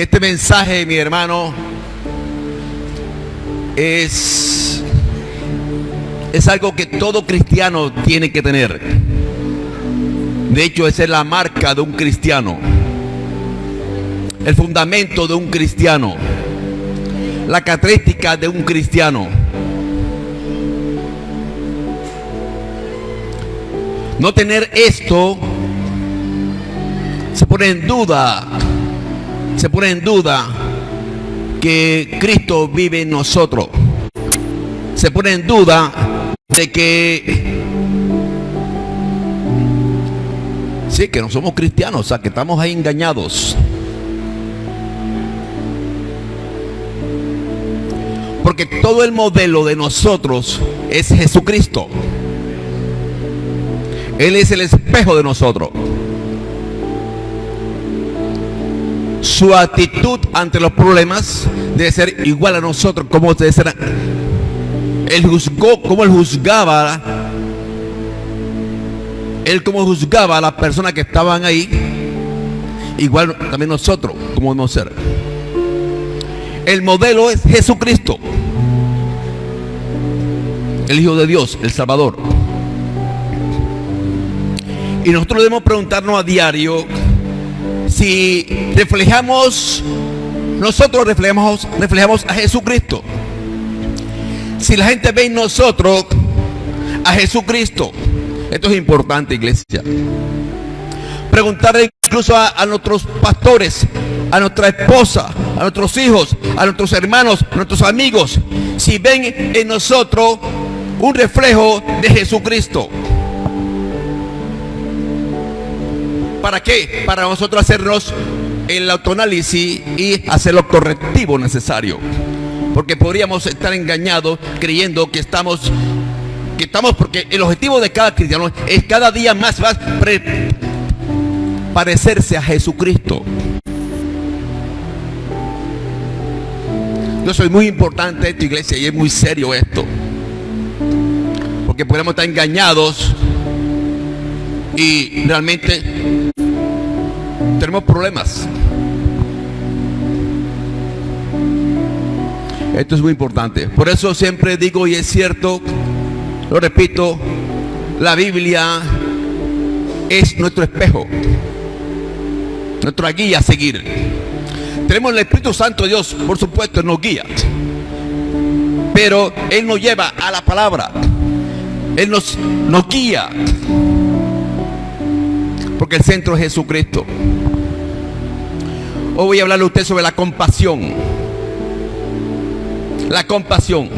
este mensaje, mi hermano, es, es algo que todo cristiano tiene que tener. De hecho, esa es la marca de un cristiano. El fundamento de un cristiano. La característica de un cristiano. No tener esto se pone en duda, se pone en duda que Cristo vive en nosotros. Se pone en duda de que sí, que no somos cristianos, o sea, que estamos ahí engañados. Porque todo el modelo de nosotros es Jesucristo. Él es el espejo de nosotros. Su actitud ante los problemas debe ser igual a nosotros, como debe ser. Él juzgó, como él juzgaba, él como juzgaba a las personas que estaban ahí, igual también nosotros, como debemos ser. El modelo es Jesucristo, el Hijo de Dios, el Salvador. Y nosotros debemos preguntarnos a diario si reflejamos, nosotros reflejamos, reflejamos a Jesucristo. Si la gente ve en nosotros a Jesucristo. Esto es importante, iglesia. Preguntarle incluso a, a, nuestros pastores, a nuestra esposa, a nuestros hijos, a nuestros hermanos, a nuestros amigos, si ven en nosotros un reflejo de Jesucristo. ¿Para qué? Para nosotros hacernos el autoanálisis y hacer lo correctivo necesario. Porque podríamos estar engañados creyendo que estamos, que estamos, porque el objetivo de cada cristiano es cada día más, más parecerse a Jesucristo. Yo soy muy importante esta iglesia y es muy serio esto. Porque podemos estar engañados y realmente tenemos problemas. Esto es muy importante. Por eso siempre digo, y es cierto, lo repito, la Biblia es nuestro espejo, nuestra guía a seguir. Tenemos el Espíritu Santo de Dios, por supuesto, nos guía. Pero Él nos lleva a la palabra. Él nos, nos guía. Porque el centro es Jesucristo. Hoy voy a hablarle a usted sobre la compasión. La compasión.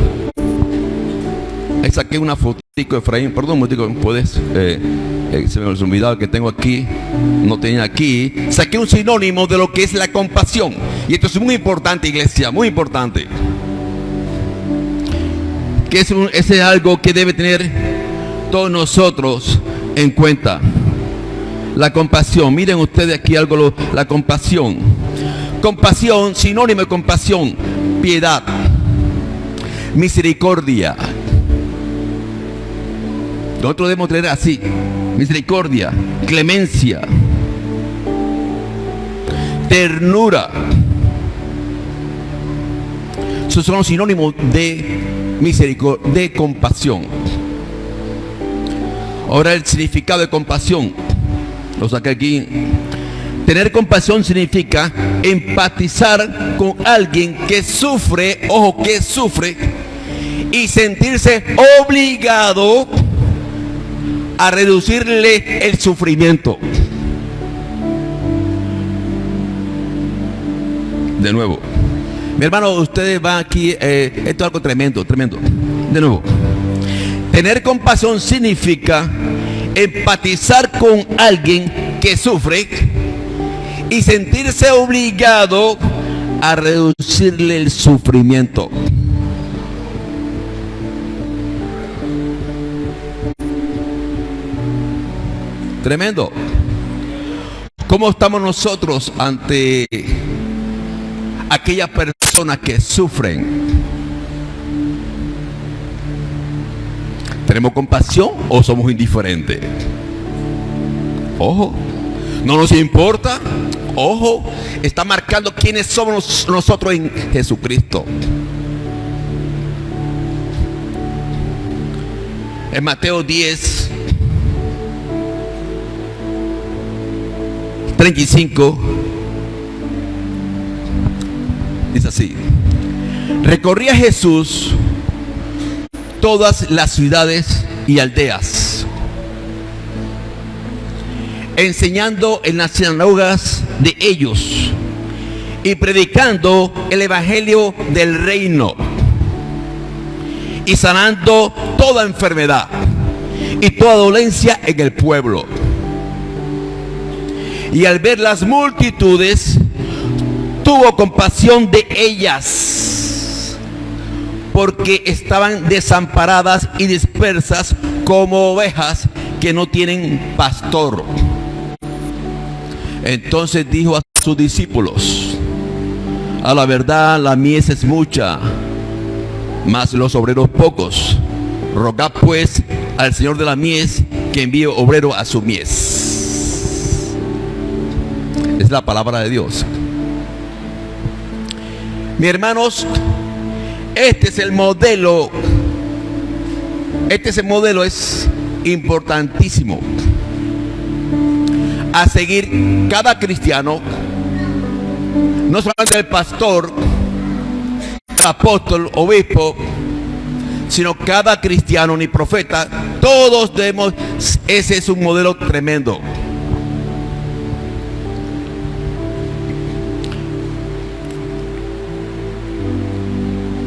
Ahí saqué una fotico, Efraín. Perdón, un puedes. Eh, eh, se me ha olvidado que tengo aquí. No tenía aquí. Saqué un sinónimo de lo que es la compasión. Y esto es muy importante, iglesia. Muy importante. Que es, un, es algo que debe tener todos nosotros en cuenta. La compasión. Miren ustedes aquí algo, la compasión. Compasión, sinónimo de compasión, piedad, misericordia. Nosotros debemos tener así, misericordia, clemencia, ternura. Esos son sinónimos de misericordia, de compasión. Ahora el significado de compasión. Lo saqué aquí. Tener compasión significa empatizar con alguien que sufre, ojo, que sufre, y sentirse obligado a reducirle el sufrimiento. De nuevo. Mi hermano, ustedes van aquí, eh, esto es algo tremendo, tremendo. De nuevo. Tener compasión significa empatizar con alguien que sufre y sentirse obligado a reducirle el sufrimiento. Tremendo. ¿Cómo estamos nosotros ante aquellas personas que sufren? ¿Tenemos compasión o somos indiferentes? Ojo. No nos importa. Ojo, está marcando quiénes somos nosotros en Jesucristo. En Mateo 10, 35, dice así. Recorría Jesús todas las ciudades y aldeas, enseñando en las sinagogas de ellos y predicando el evangelio del reino y sanando toda enfermedad y toda dolencia en el pueblo. Y al ver las multitudes, tuvo compasión de ellas, porque estaban desamparadas y dispersas como ovejas que no tienen pastor. Entonces dijo a sus discípulos, a la verdad la mies es mucha, mas los obreros pocos. Rogad pues al Señor de la mies que envíe obrero a su mies. Es la palabra de Dios. Mi hermanos, este es el modelo. Este es el modelo, es importantísimo. A seguir cada cristiano, no solamente el pastor, apóstol, obispo, sino cada cristiano ni profeta, todos debemos, ese es un modelo tremendo.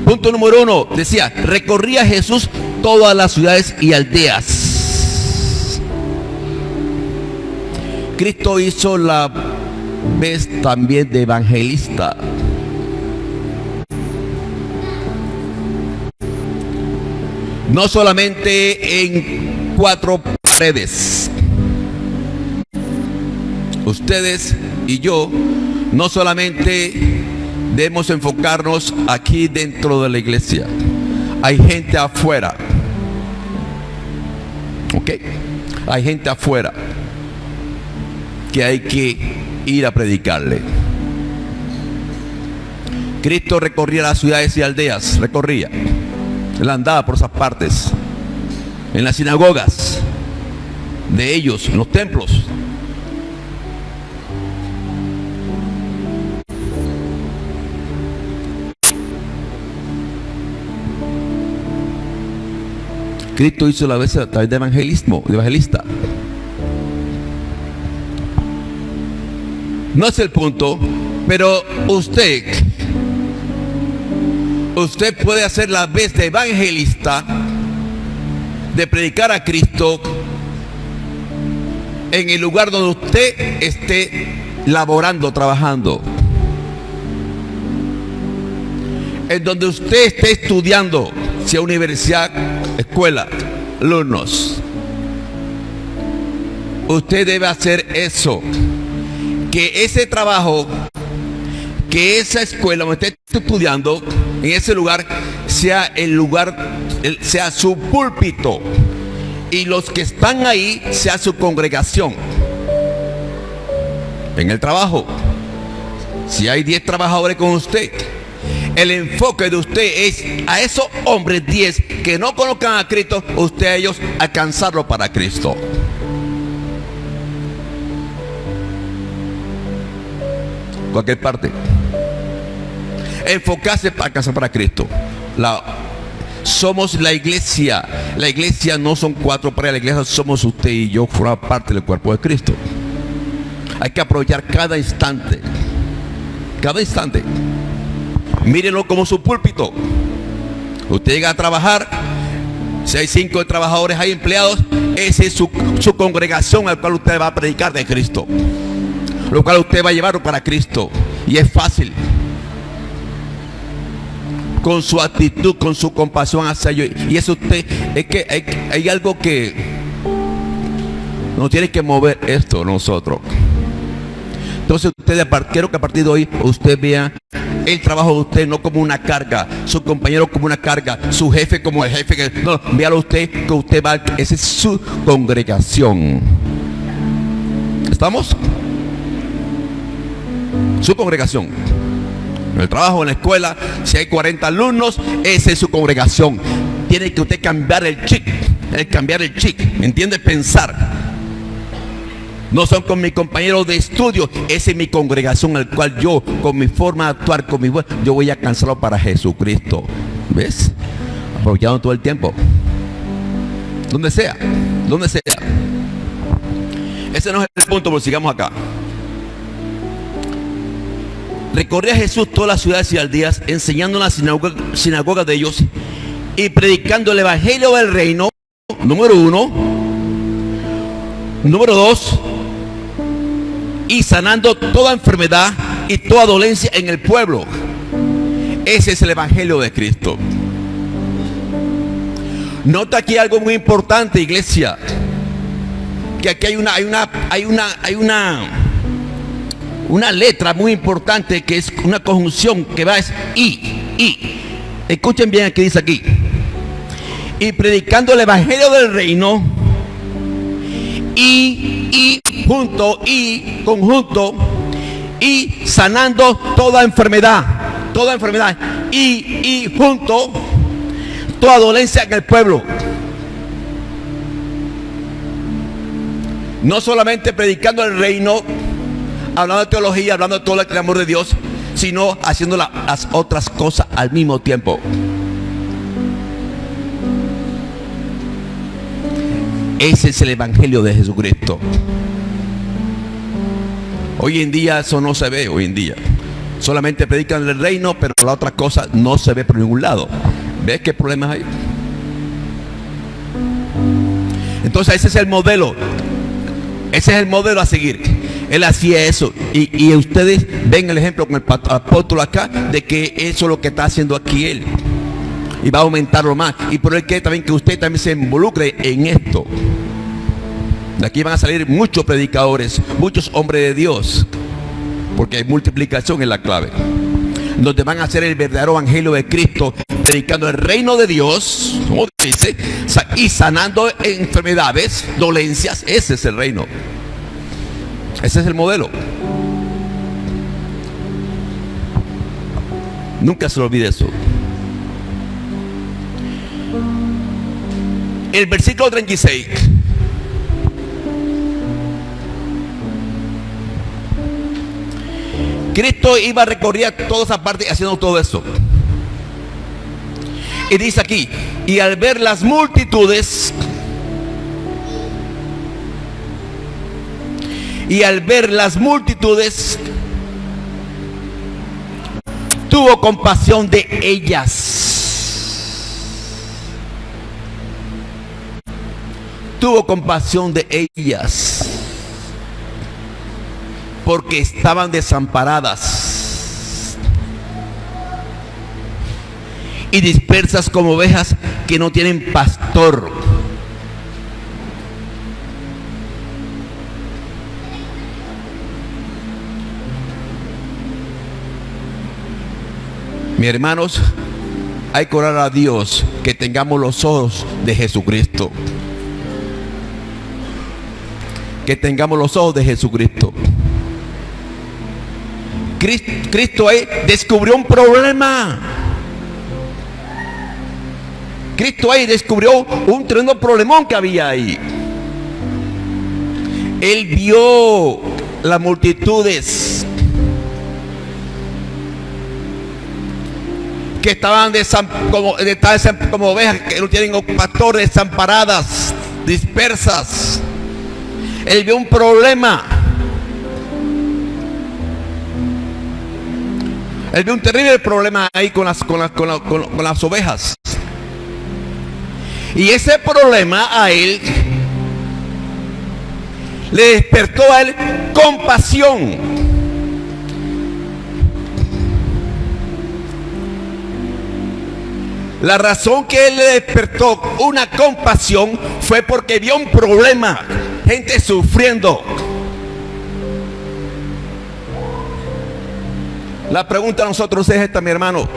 Punto número uno, decía, recorría Jesús todas las ciudades y aldeas. Cristo hizo la vez también de evangelista. No solamente en cuatro paredes. Ustedes y yo no solamente debemos enfocarnos aquí dentro de la iglesia. Hay gente afuera. ¿Ok? Hay gente afuera que hay que ir a predicarle. Cristo recorría las ciudades y aldeas, recorría. Él andaba por esas partes, en las sinagogas de ellos, en los templos. Cristo hizo la vez a través de evangelismo, de evangelista. No es el punto, pero usted, usted puede hacer la vez de evangelista, de predicar a Cristo en el lugar donde usted esté laborando, trabajando. En donde usted esté estudiando, sea universidad, escuela, alumnos. Usted debe hacer eso. Que ese trabajo, que esa escuela donde esté estudiando, en ese lugar, sea el lugar, sea su púlpito. Y los que están ahí, sea su congregación. En el trabajo. Si hay 10 trabajadores con usted, el enfoque de usted es a esos hombres 10 que no conozcan a Cristo, usted a ellos alcanzarlo para Cristo. Cualquier parte. Enfocarse para alcanzar para Cristo. La, somos la iglesia. La iglesia no son cuatro para la iglesia somos usted y yo, forma parte del cuerpo de Cristo. Hay que aprovechar cada instante. Cada instante. Mírenlo como su púlpito. Usted llega a trabajar, si hay cinco trabajadores, hay empleados, esa es su, su congregación al cual usted va a predicar de Cristo. Lo cual usted va a llevar para Cristo. Y es fácil. Con su actitud, con su compasión hacia ellos. Y eso usted, es que hay, algo que nos tiene que mover esto nosotros. Entonces usted, quiero que a partir de hoy usted vea el trabajo de usted no como una carga, su compañero como una carga, su jefe como el jefe. Que, no, véalo usted que usted va, esa es su congregación. ¿Estamos? Su congregación. En el trabajo, en la escuela, si hay 40 alumnos, esa es su congregación. Tiene que usted cambiar el chip, el cambiar el chip, ¿me entiende? Pensar. No son con mis compañeros de estudio, esa es mi congregación, al cual yo, con mi forma de actuar, con mi yo voy a cansarlo para Jesucristo. ¿Ves? Aprovechando todo el tiempo. Donde sea, donde sea. Ese no es el punto, pero sigamos acá. Recorría Jesús todas las ciudades y aldeas, enseñando en las sinagogas de ellos y predicando el evangelio del reino, número uno. Número dos, y sanando toda enfermedad y toda dolencia en el pueblo. Ese es el evangelio de Cristo. Nota aquí algo muy importante, iglesia. Que aquí hay una, hay una, hay una, hay una, una letra muy importante que es una conjunción que va es y, y. Escuchen bien que dice aquí. Y predicando el evangelio del reino y, y junto y conjunto y sanando toda enfermedad, toda enfermedad y, y junto toda dolencia en el pueblo. No solamente predicando el reino, hablando de teología, hablando de todo el amor de Dios, sino haciendo las otras cosas al mismo tiempo. Ese es el Evangelio de Jesucristo. Hoy en día eso no se ve, hoy en día. Solamente predican el reino, pero la otra cosa no se ve por ningún lado. ¿Ves qué problemas hay? Entonces ese es el modelo. Ese es el modelo a seguir. Él hacía eso. Y, y ustedes ven el ejemplo con el apóstol acá de que eso es lo que está haciendo aquí él y va a aumentarlo más. Y por el que también que usted también se involucre en esto. De aquí van a salir muchos predicadores, muchos hombres de Dios, porque hay multiplicación en la clave. Donde van a hacer el verdadero evangelio de Cristo, predicando el reino de Dios, como dice, y sanando enfermedades, dolencias. Ese es el reino. Ese es el modelo. Nunca se lo olvide eso. el versículo 36. Cristo iba a recorrer toda esa parte haciendo todo eso. Y dice aquí, y al ver las multitudes, y al ver las multitudes, tuvo compasión de ellas tuvo compasión de ellas porque estaban desamparadas y dispersas como ovejas que no tienen pastor. Mi hermanos, hay que orar a Dios que tengamos los ojos de Jesucristo que tengamos los ojos de Jesucristo. Cristo, ahí descubrió un problema. Cristo ahí descubrió un tremendo problemón que había ahí. Él vio las multitudes que estaban como, como ovejas que no tienen pastores desamparadas, dispersas. Él vio un problema. Él vio un terrible problema ahí con las, con las, con las ovejas. Y ese problema a él le despertó a él compasión. La razón que él le despertó una compasión fue porque vio un problema gente sufriendo. La pregunta a nosotros es esta, mi hermano.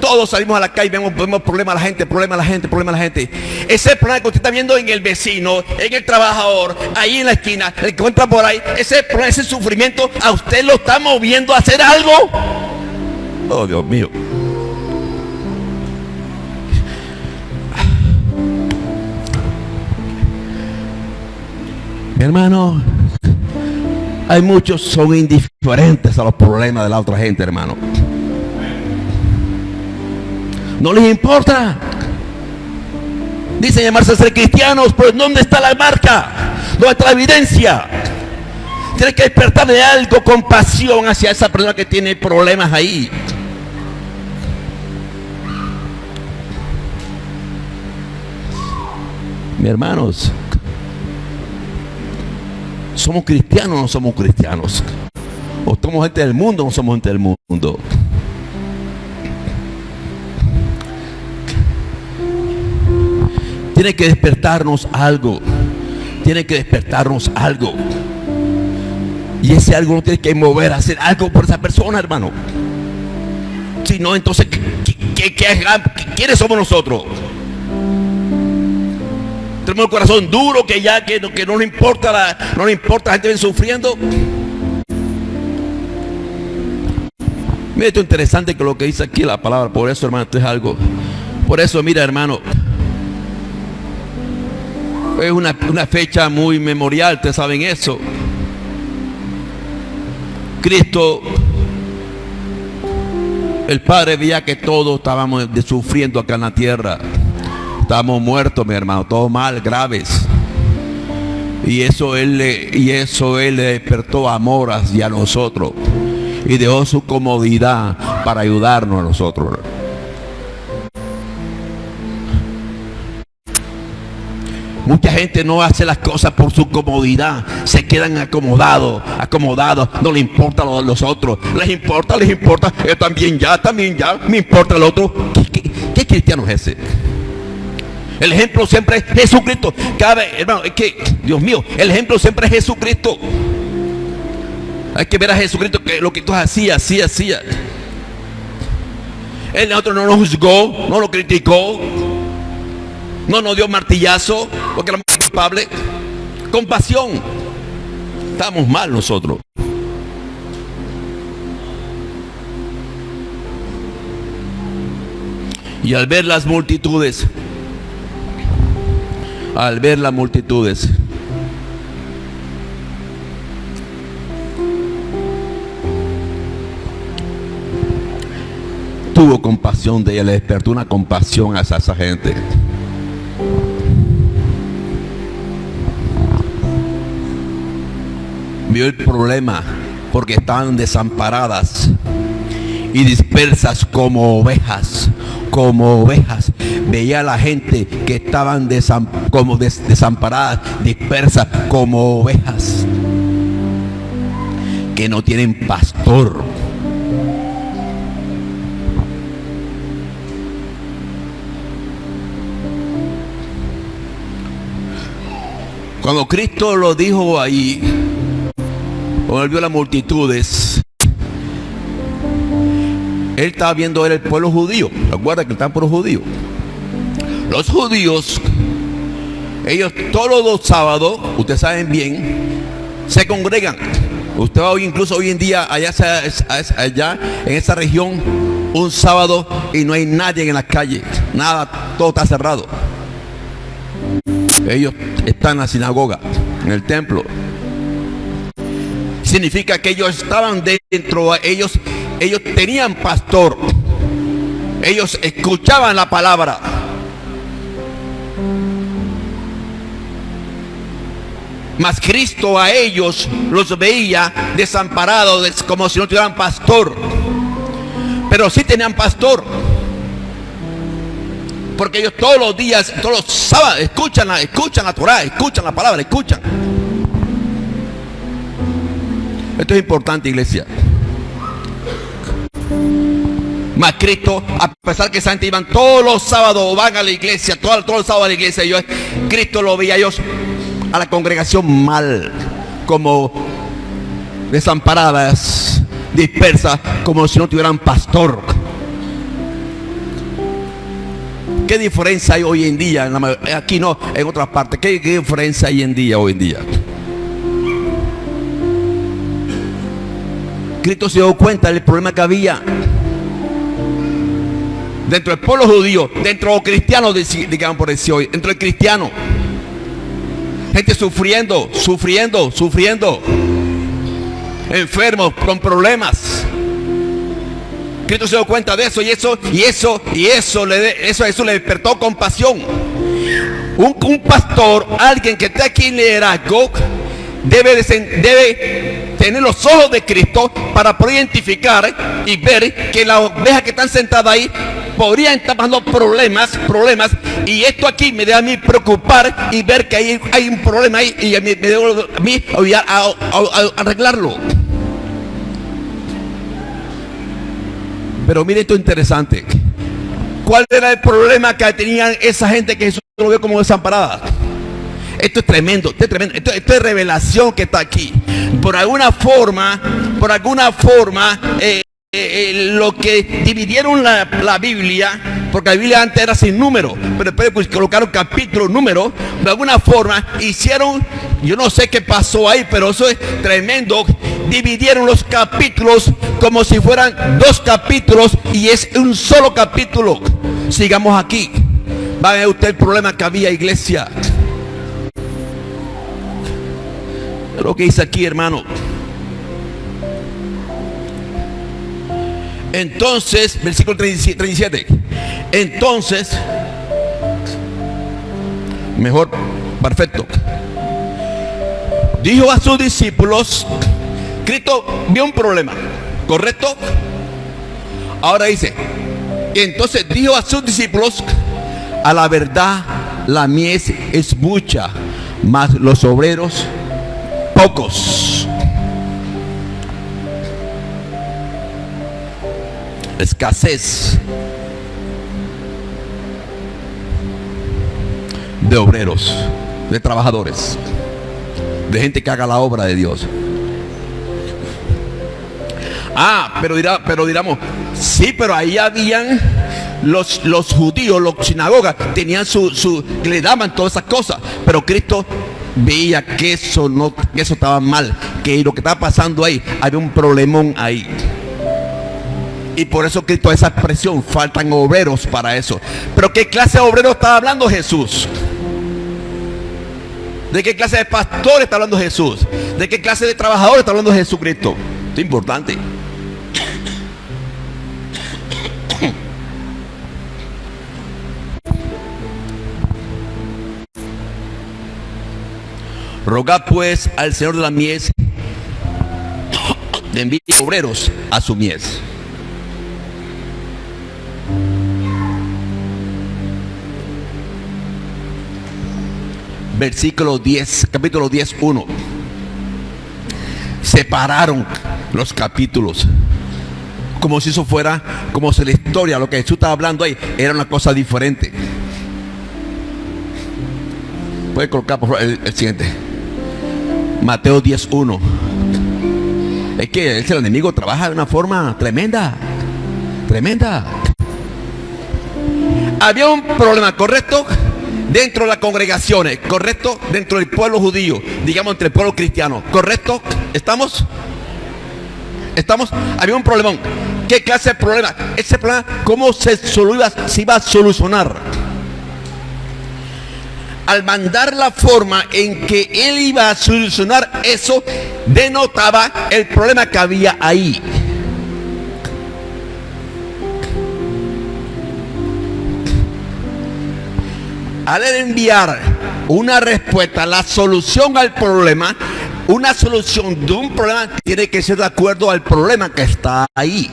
Todos salimos a la calle y vemos, problemas a la gente, problemas a la gente, problemas a la gente. Ese problema que usted está viendo en el vecino, en el trabajador, ahí en la esquina, el que encuentra por ahí, ese problema, ese sufrimiento, a usted lo está moviendo a hacer algo. Oh, Dios mío. Mi hermano, hay muchos son indiferentes a los problemas de la otra gente, hermano. No les importa. Dicen llamarse ser cristianos, pero ¿dónde está la marca? ¿Dónde está la evidencia? Tiene que despertar de algo compasión hacia esa persona que tiene problemas ahí. Mi hermanos, somos cristianos o no somos cristianos. O somos gente del mundo o no somos gente del mundo. Tiene que despertarnos algo. Tiene que despertarnos algo. Y ese algo no tiene que mover hacer algo por esa persona, hermano. Si no, entonces, quiénes somos nosotros? Tenemos el corazón duro que ya que, que no le importa la, no le importa la gente sufriendo. Mira esto interesante que lo que dice aquí la palabra. Por eso, hermano, esto es algo. Por eso, mira, hermano, es una, fecha muy memorial, ustedes saben eso. Cristo, el Padre veía que todos estábamos sufriendo acá en la tierra. Estábamos muertos, mi hermano, todos mal, graves. Y eso él le, y eso él le despertó amor hacia nosotros. Y dejó su comodidad para ayudarnos a nosotros. Mucha gente no hace las cosas por su comodidad. Se quedan acomodados, acomodados. No le importa lo de los otros. Les importa, les importa. Yo también ya, también ya. Me importa el otro. ¿Qué, cristiano es ese? El ejemplo siempre es Jesucristo. Cada hermano, es que, Dios mío, el ejemplo siempre es Jesucristo. Hay que ver a Jesucristo que lo que tú hacías, hacía, hacía. Él otro no lo juzgó, no lo criticó, no nos dio martillazo porque éramos culpable. Compasión. Estamos mal nosotros. Y al ver las multitudes, al ver las multitudes, tuvo compasión de ella, le despertó una compasión hacia esa gente. vio el problema porque estaban desamparadas y dispersas como ovejas, como ovejas. Veía a la gente que estaban como desamparadas, dispersas como ovejas, que no tienen pastor. Cuando Cristo lo dijo ahí, cuando vio las multitudes, él estaba viendo el pueblo judío. Recuerda que por los judíos. Los judíos, ellos todos los sábados, ustedes saben bien, se congregan. Usted va hoy, incluso hoy en día, allá, allá en esa región, un sábado y no hay nadie en la calle. Nada, todo está cerrado. Ellos están en la sinagoga, en el templo significa que ellos estaban dentro, ellos, ellos tenían pastor, ellos escuchaban la palabra. Mas Cristo a ellos los veía desamparados como si no tuvieran pastor. Pero sí tenían pastor. Porque ellos todos los días, todos los sábados, escuchan la, escuchan la Torah, escuchan la palabra, escuchan. Esto es importante, iglesia. Mas Cristo, a pesar que Santi iban todos los sábados, van a la iglesia, todos, todos los sábados a la iglesia, yo, Cristo lo veía ellos a la congregación mal, como desamparadas, dispersas, como si no tuvieran pastor. ¿Qué diferencia hay hoy en día? Aquí no, en otras partes. ¿Qué, ¿Qué diferencia hay en día hoy en día? Cristo se dio cuenta del problema que había dentro del pueblo judío, dentro de los cristianos, digamos por decir hoy, dentro del cristiano. Gente sufriendo, sufriendo, sufriendo. Enfermos, con problemas. Cristo se dio cuenta de eso y eso, y eso, y eso le, eso, eso le despertó compasión. Un, pastor, alguien que está aquí en liderazgo, debe, debe tener los ojos de Cristo para poder identificar y ver que las ovejas que están sentadas ahí podrían estar pasando problemas, problemas, y esto aquí me debe a mí preocupar y ver que hay, hay un problema ahí y me, debe a mí a, arreglarlo. Pero mire esto interesante. ¿Cuál era el problema que tenían esa gente que Jesús lo ve como desamparada? Esto es tremendo, esto es tremendo, esto, es revelación que está aquí. Por alguna forma, por alguna forma, eh, eh, eh, lo que dividieron la, Biblia, porque la Biblia antes era sin número, pero después colocaron capítulo, número, de alguna forma hicieron, yo no sé qué pasó ahí, pero eso es tremendo. Dividieron los capítulos como si fueran dos capítulos y es un solo capítulo. Sigamos aquí. Va a ver usted el problema que había, iglesia. Lo que dice aquí, hermano. Entonces, versículo 37. Entonces, mejor, perfecto. Dijo a sus discípulos, Cristo vio un problema, ¿correcto? Ahora dice, entonces dijo a sus discípulos, a la verdad la mies es mucha, mas los obreros pocos. Escasez de obreros, de trabajadores, de gente que haga la obra de Dios. Ah, pero dirá, pero diramos, sí, pero ahí habían los, los judíos, los sinagogas, tenían su, su, le daban todas esas cosas. Pero Cristo veía que eso no, que eso estaba mal, que lo que estaba pasando ahí, había un problemón ahí. Y por eso Cristo esa expresión, faltan obreros para eso. Pero ¿qué clase de obreros estaba hablando Jesús? ¿De qué clase de pastores está hablando Jesús? ¿De qué clase de trabajadores está hablando Jesucristo? es importante. Rogad pues al Señor de la mies de envíe obreros a su mies. Versículo 10, capítulo 10, 1. Separaron los capítulos. Como si eso fuera, como si la historia, lo que Jesús estaba hablando ahí, era una cosa diferente. Puede colocar por favor el siguiente. Mateo 10.1. Es que el enemigo trabaja de una forma tremenda. Tremenda. Había un problema, ¿correcto? Dentro de las congregaciones, ¿correcto? Dentro del pueblo judío, digamos entre el pueblo cristiano, ¿correcto? ¿Estamos? ¿Estamos? Había un problemón. ¿Qué clase de problema? Ese problema, ¿cómo se, se iba a solucionar? al mandar la forma en que él iba a solucionar eso, denotaba el problema que había ahí. Al enviar una respuesta, la solución al problema, una solución de un problema tiene que ser de acuerdo al problema que está ahí,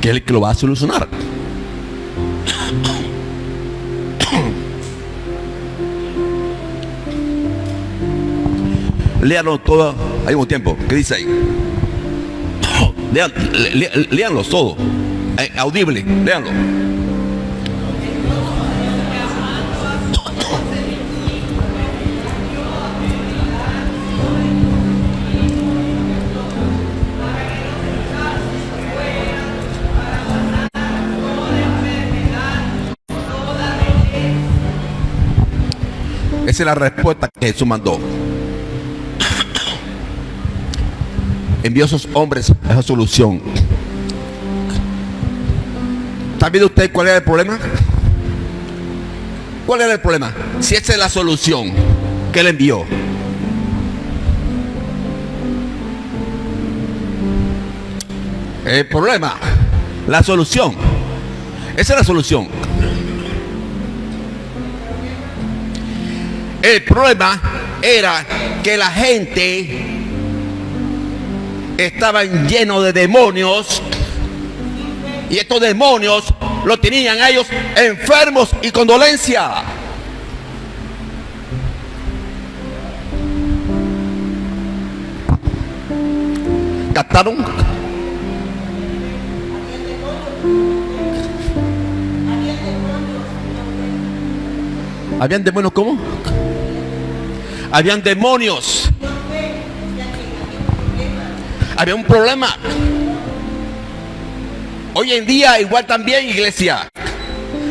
que es el que lo va a solucionar. Léanlo todo al mismo tiempo. ¿Qué dice ahí? Lean, todo. Eh, audible, léanlo. Esa es la respuesta que Jesús mandó. Envió a esos hombres a esa solución. ¿Está viendo usted cuál era el problema? ¿Cuál era el problema? Si esa es la solución que él envió. El problema, la solución. Esa es la solución. El problema era que la gente estaba lleno de demonios y estos demonios lo tenían a ellos enfermos y con dolencia. ¿Captaron? ¿Habían demonios cómo? Habían demonios. Había un problema. Hoy en día igual también, iglesia.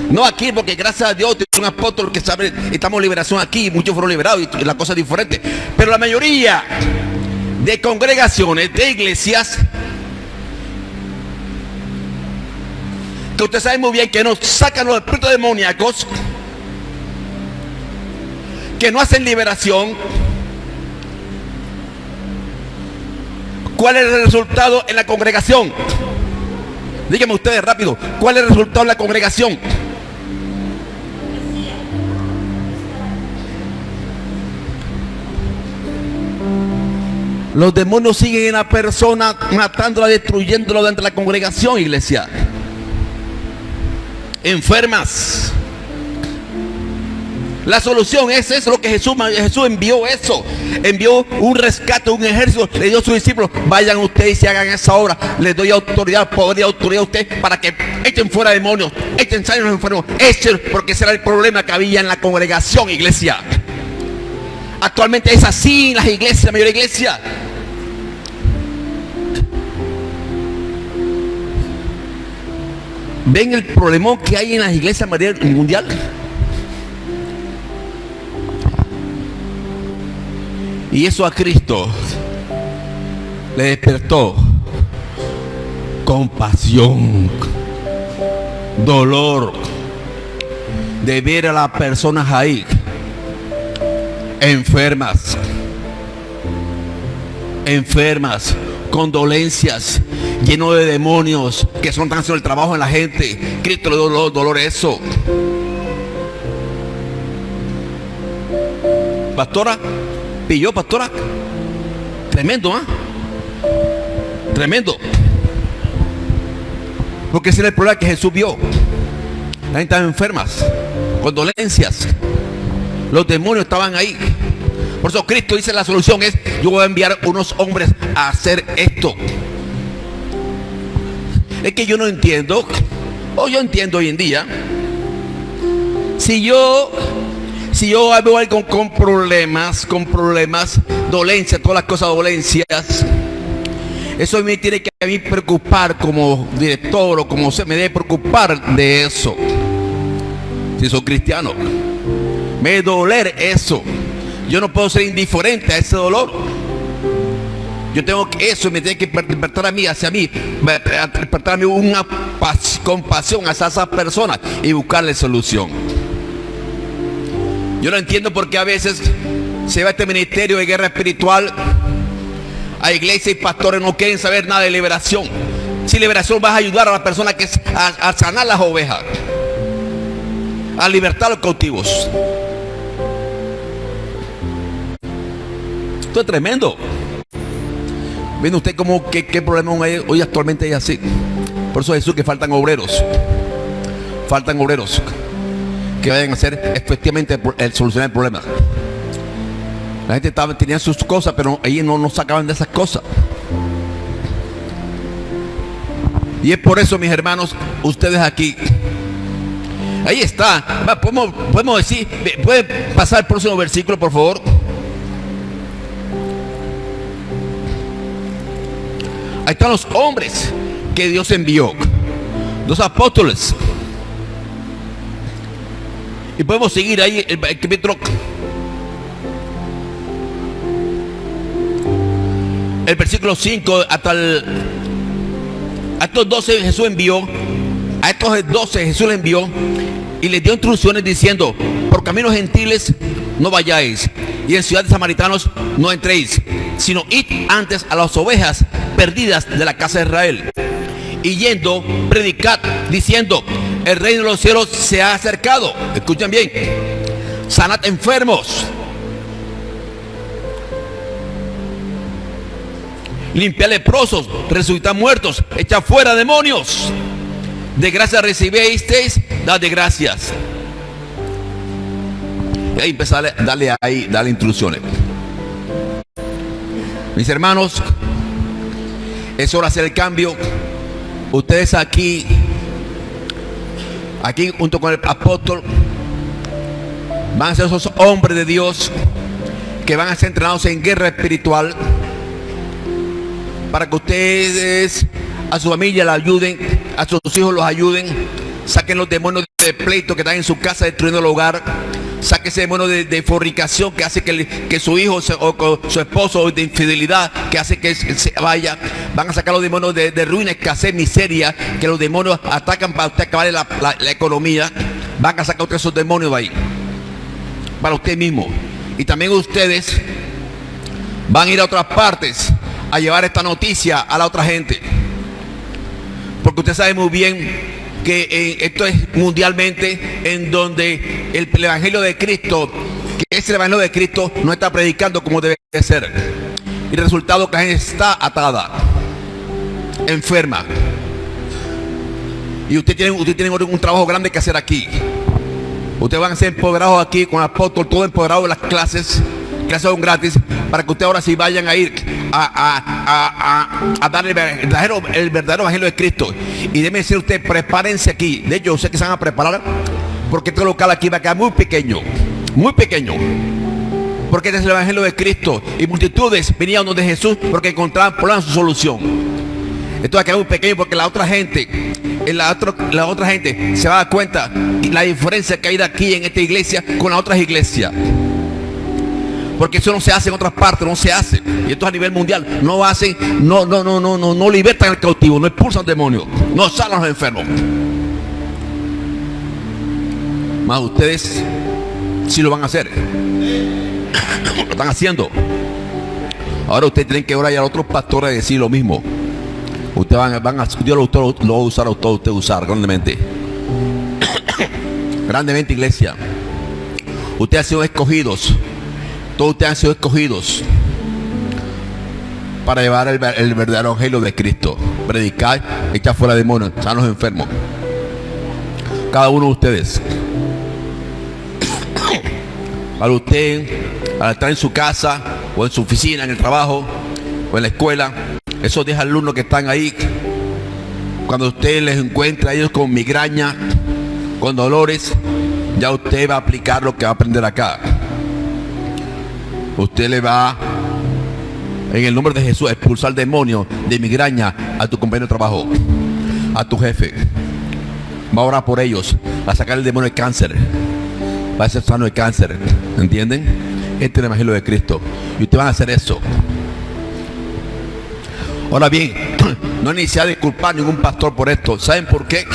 No aquí, porque gracias a Dios es un apóstol que sabe, estamos liberación aquí, muchos fueron liberados y la cosa es diferente. Pero la mayoría de congregaciones, de iglesias, que usted sabe muy bien que nos sacan los espíritus demoníacos, que no hacen liberación. ¿Cuál es el resultado en la congregación? Díganme ustedes rápido, ¿cuál es el resultado en la congregación? Los demonios siguen en la persona, matándola, destruyéndola dentro de la congregación, iglesia. Enfermas. La solución es eso, lo que Jesús, Jesús envió eso. Envió un rescate, un ejército. Le dio a sus discípulos, vayan ustedes y hagan esa obra. Les doy autoridad, poder y autoridad a ustedes para que echen fuera demonios, echen a los enfermos, echen, porque ese era el problema que había en la congregación, iglesia. Actualmente es así en las iglesias, la mayor iglesia. ¿Ven el problema que hay en las iglesias mundial? Y eso a Cristo le despertó compasión, dolor de ver a las personas ahí enfermas, enfermas, con dolencias, lleno de demonios que son tan haciendo el trabajo en la gente. Cristo le dio dolor, dolor eso. Pastora, pilló, pastora. Tremendo, ¿ah? Tremendo. Porque ese era el problema que Jesús vio. La gente estaba enfermas, con dolencias. Los demonios estaban ahí. Por eso Cristo dice la solución es, yo voy a enviar unos hombres a hacer esto. Es que yo no entiendo, o yo entiendo hoy en día, si yo si yo veo algo con problemas, con problemas, dolencias, todas las cosas dolencias, eso me tiene que a mí preocupar como director o como se me debe preocupar de eso. Si soy cristiano, me doler eso. Yo no puedo ser indiferente a ese dolor. Yo tengo que eso me tiene que despertar a mí, hacia mí, despertar a mí una compasión hacia esas personas y buscarle solución. Yo no entiendo por qué a veces se va este ministerio de guerra espiritual. A iglesia y pastores no quieren saber nada de liberación. Si liberación vas a ayudar a las personas que a, sanar las ovejas, a libertar a los cautivos. Esto es tremendo. Viendo usted cómo qué, qué problema hoy actualmente hay así. Por eso Jesús que faltan obreros. Faltan obreros que vayan a hacer efectivamente el solucionar el problema. La gente estaba, tenía sus cosas, pero ellos no nos sacaban de esas cosas. Y es por eso, mis hermanos, ustedes aquí. Ahí está. podemos, podemos decir, puede pasar el próximo versículo, por favor. Ahí están los hombres que Dios envió. Los apóstoles. Y podemos seguir ahí el, el El versículo 5 hasta el. A estos 12 Jesús envió. A estos 12 Jesús les envió y les dio instrucciones diciendo: Por caminos gentiles no vayáis, y en ciudades samaritanos no entréis, sino id antes a las ovejas perdidas de la casa de Israel. Y yendo, predicad, diciendo: el reino de los cielos se ha acercado. Escuchen bien, sanad enfermos. Limpia leprosos, resucita muertos, echa fuera demonios. De gracia recibisteis, dad de gracias. Y ahí empezar a darle ahí, darle instrucciones. Mis hermanos, es hora de hacer el cambio. Ustedes aquí, aquí junto con el apóstol, van a ser esos hombres de Dios que van a ser entrenados en guerra espiritual para que ustedes a su familia la ayuden, a sus hijos los ayuden, saquen los demonios de pleito que están en su casa destruyendo el hogar, saque ese demonio de, fornicación que hace que, que su hijo o su esposo de infidelidad que hace que se vaya, van a sacar los demonios de, ruina, escasez, miseria, que los demonios atacan para usted acabar la, economía, van a sacar esos demonios de ahí, para usted mismo. Y también ustedes van a ir a otras partes a llevar esta noticia a la otra gente. Porque usted sabe muy bien que eh, esto es mundialmente en donde el, Evangelio de Cristo, que es el Evangelio de Cristo, no está predicando como debe ser. Y el resultado que la gente está atada, enferma. Y usted tiene, usted tiene un trabajo grande que hacer aquí. Ustedes van a ser empoderados aquí con apóstol, todo empoderado en las clases que son gratis, para que ustedes ahora sí vayan a ir a, dar el verdadero, el verdadero evangelio de Cristo. Y déme decir usted, prepárense aquí. De hecho, sé que se van a preparar, porque este local aquí va a quedar muy pequeño, muy pequeño. Porque este es el evangelio de Cristo. Y multitudes venían donde Jesús porque encontraban por su solución. Esto va a quedar muy pequeño porque la otra gente, la, la otra gente se va a dar cuenta la diferencia que hay de aquí en esta iglesia con las otras iglesias. Porque eso no se hace en otras partes, no se hace. Y esto es a nivel mundial. No hacen, no, no, no, no, no, no libertan al cautivo, no expulsan demonios, no sanan a los enfermos. Más ustedes sí lo van a hacer. lo están haciendo. Ahora ustedes tienen que orar a otros pastores decir lo mismo. Ustedes van, van a, Dios lo, lo, va a usar a usted, usted usar grandemente. grandemente iglesia. Ustedes han sido escogidos todos ustedes han sido escogidos para llevar el, verdadero evangelio de Cristo. Predicar, echar fuera demonios, sanos enfermos. Cada uno de ustedes. Para usted, al estar en su casa, o en su oficina, en el trabajo, o en la escuela, esos 10 alumnos que están ahí, cuando usted les encuentra a ellos con migraña, con dolores, ya usted va a aplicar lo que va a aprender acá usted le va en el nombre de Jesús a expulsar demonio de migraña a tu compañero de trabajo, a tu jefe. Va a orar por ellos, a sacar el demonio de cáncer. Va a ser sano de cáncer. ¿Entienden? Este es el Evangelio de Cristo. Y ustedes van a hacer eso. Ahora bien, no he a disculpar a ningún pastor por esto. ¿Saben por qué?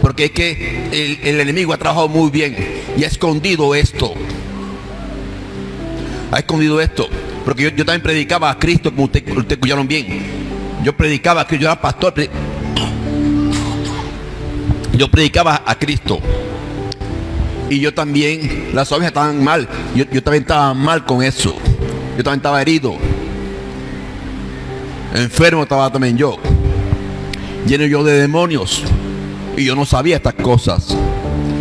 Porque es que el, el enemigo ha trabajado muy bien y ha escondido esto ha escondido esto. Porque yo, también predicaba a Cristo, como ustedes usted escucharon bien. Yo predicaba a Cristo, yo era pastor. Yo predicaba a Cristo. Y yo también, las ovejas estaban mal. Yo, yo también estaba mal con eso. Yo también estaba herido. Enfermo estaba también yo. Lleno yo de demonios. Y yo no sabía estas cosas.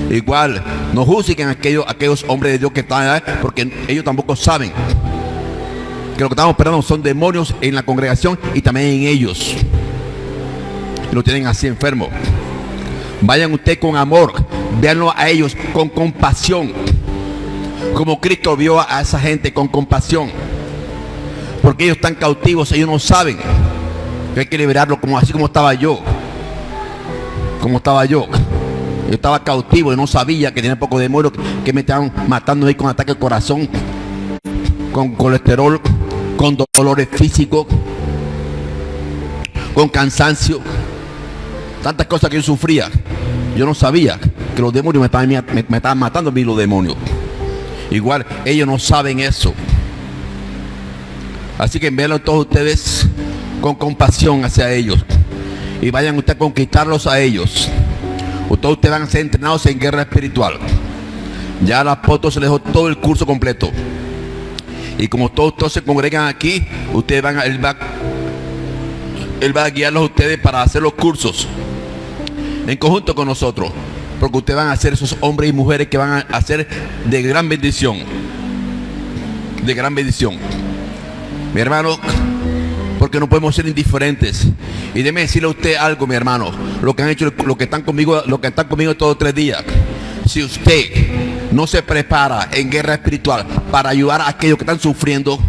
Igual, no juzguen aquellos, aquellos hombres de Dios que están ahí, porque ellos tampoco saben que lo que estamos esperando son demonios en la congregación y también en ellos. Lo tienen así enfermo. Vayan usted con amor, véanlo a ellos con compasión. Como Cristo vio a esa gente con compasión. Porque ellos están cautivos, ellos no saben que hay que liberarlo como así como estaba yo. Como estaba yo. Yo estaba cautivo y no sabía que tenía poco de muero, que me estaban matando ahí con ataque al corazón, con colesterol, con dolores físicos, con cansancio, tantas cosas que yo sufría. Yo no sabía que los demonios me estaban, me, estaban matando a mí los demonios. Igual ellos no saben eso. Así que envíenlo todos ustedes con compasión hacia ellos. Y vayan ustedes a conquistarlos a ellos. Ustedes, ustedes van a ser entrenados en guerra espiritual. Ya la apóstol se les dejó todo el curso completo. Y como todos, todos se congregan aquí, ustedes van él va, él va a guiarlos a ustedes para hacer los cursos en conjunto con nosotros. Porque ustedes van a ser esos hombres y mujeres que van a ser de gran bendición. De gran bendición. Mi hermano, porque no podemos ser indiferentes. Y déme decirle a usted algo, mi hermano. Lo que han hecho, lo que están conmigo, lo que están conmigo todos tres días. Si usted no se prepara en guerra espiritual para ayudar a aquellos que están sufriendo,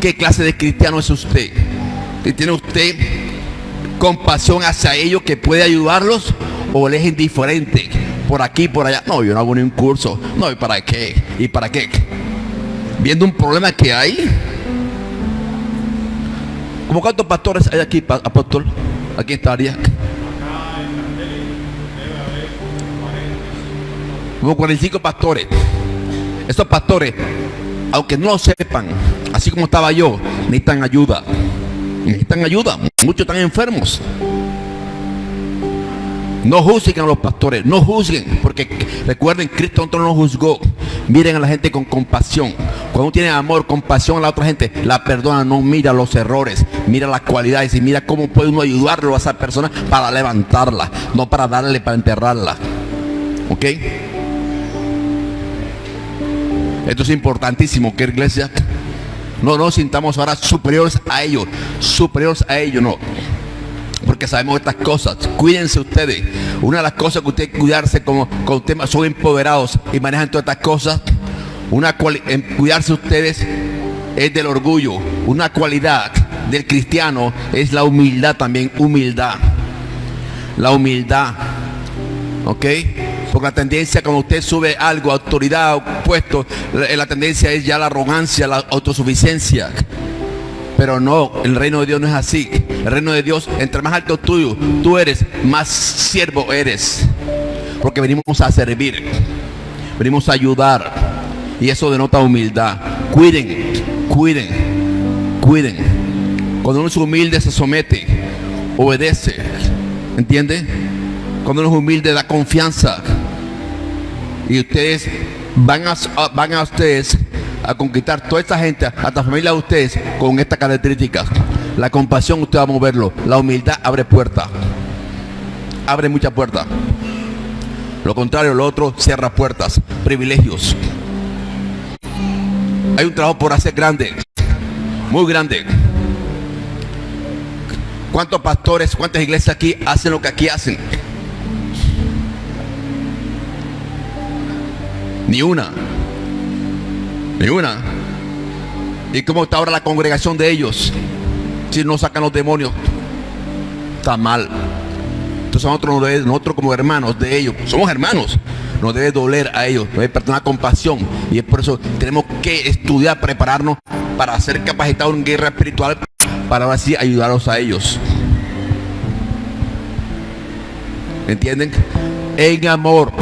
¿qué clase de cristiano es usted? ¿Tiene usted compasión hacia ellos que puede ayudarlos o es indiferente por aquí por allá? No, yo no hago ni un curso. No, ¿y para qué? ¿Y para qué? Viendo un problema que hay. ¿Cómo cuántos pastores hay aquí, apóstol? Aquí en esta área. Como 45 pastores. Estos pastores, aunque no lo sepan, así como estaba yo, necesitan ayuda. Necesitan ayuda. Muchos están enfermos. No juzguen a los pastores, no juzguen, porque recuerden, Cristo no nos juzgó. Miren a la gente con compasión. Cuando uno tiene amor, compasión a la otra gente, la perdona, no mira los errores, mira las cualidades y mira cómo puede uno ayudarlo a esa persona para levantarla, no para darle, para enterrarla. ¿Ok? Esto es importantísimo, que iglesia no nos sintamos ahora superiores a ellos, superiores a ellos, no. Porque sabemos estas cosas. Cuídense ustedes. Una de las cosas que ustedes cuidarse como, con temas son empoderados y manejan todas estas cosas. Una en cuidarse ustedes es del orgullo. Una cualidad del cristiano es la humildad también, humildad. La humildad. ¿Ok? Porque la tendencia cuando usted sube algo, autoridad, puesto, la, la tendencia es ya la arrogancia, la autosuficiencia. Pero no, el reino de Dios no es así. El reino de Dios, entre más alto tuyo, tú eres, más siervo eres. Porque venimos a servir, venimos a ayudar. Y eso denota humildad. Cuiden, cuiden, cuiden. Cuando uno es humilde se somete, obedece. ¿Entiende? Cuando uno es humilde da confianza. Y ustedes van a, van a ustedes a conquistar toda esta gente, hasta familia de ustedes, con estas características. La compasión usted va a moverlo. La humildad abre puertas. Abre muchas puertas. Lo contrario, lo otro cierra puertas. Privilegios. Hay un trabajo por hacer grande. Muy grande. ¿Cuántos pastores, cuántas iglesias aquí hacen lo que aquí hacen? Ni una. Ni una. ¿Y cómo está ahora la congregación de ellos? Si no sacan los demonios, está mal. Entonces nosotros, nosotros como hermanos de ellos, somos hermanos, nos debe doler a ellos, debe perdonar compasión. Y es por eso tenemos que estudiar, prepararnos para ser capacitados en guerra espiritual, para así ayudarlos a ellos. ¿Entienden? En amor,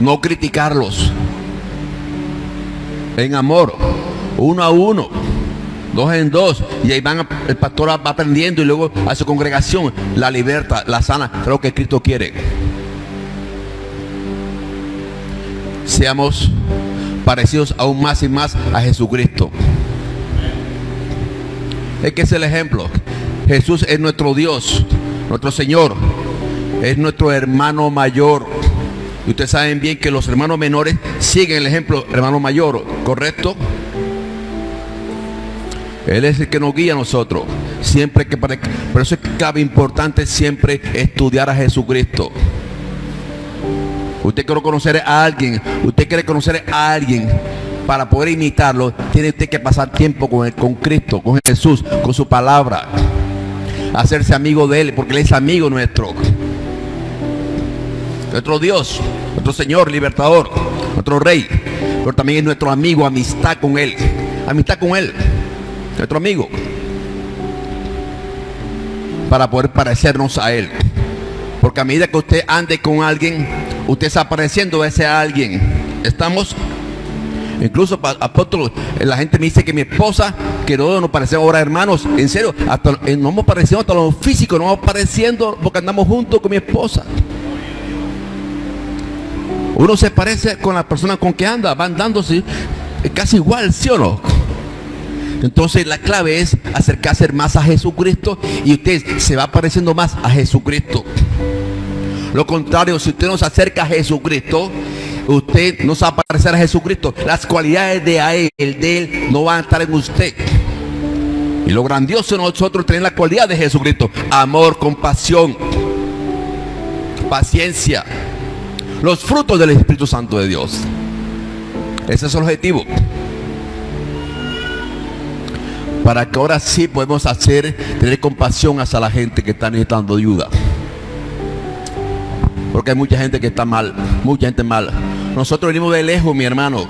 no criticarlos en amor, uno a uno, dos en dos, y ahí van, el pastor va aprendiendo y luego a su congregación la libertad, la sana, creo que Cristo quiere. Seamos parecidos aún más y más a Jesucristo. Es que es el ejemplo. Jesús es nuestro Dios, nuestro Señor, es nuestro hermano mayor. Ustedes saben bien que los hermanos menores siguen el ejemplo hermano mayor, ¿correcto? Él es el que nos guía a nosotros. Siempre que por eso es cabe importante siempre estudiar a Jesucristo. Usted quiere conocer a alguien, usted quiere conocer a alguien para poder imitarlo, tiene usted que pasar tiempo con, él, con Cristo, con Jesús, con su palabra. Hacerse amigo de Él, porque Él es amigo nuestro nuestro Dios, nuestro Señor, libertador, nuestro Rey, pero también es nuestro amigo, amistad con Él, amistad con Él. nuestro amigo, para poder parecernos a Él. Porque a medida que usted ande con alguien, usted está pareciendo a ese alguien. ¿Estamos? Incluso, apóstol, la gente me dice que mi esposa, que no nos parecemos ahora hermanos, en serio, hasta eh, no hemos parecido hasta lo físico, no vamos pareciendo porque andamos juntos con mi esposa. Uno se parece con la persona con que anda, van dándose casi igual, ¿sí o no? Entonces la clave es acercarse más a Jesucristo y usted se va pareciendo más a Jesucristo. Lo contrario, si usted no se acerca a Jesucristo, usted no se va a parecer a Jesucristo. Las cualidades de a él, de él, no van a estar en usted. Y lo grandioso nosotros tener la cualidad de Jesucristo. Amor, compasión, paciencia, los frutos del Espíritu Santo de Dios. Ese es el objetivo. Para que ahora sí podemos hacer, tener compasión hacia la gente que está necesitando ayuda. Porque hay mucha gente que está mal, mucha gente mala. Nosotros venimos de lejos, mi hermano.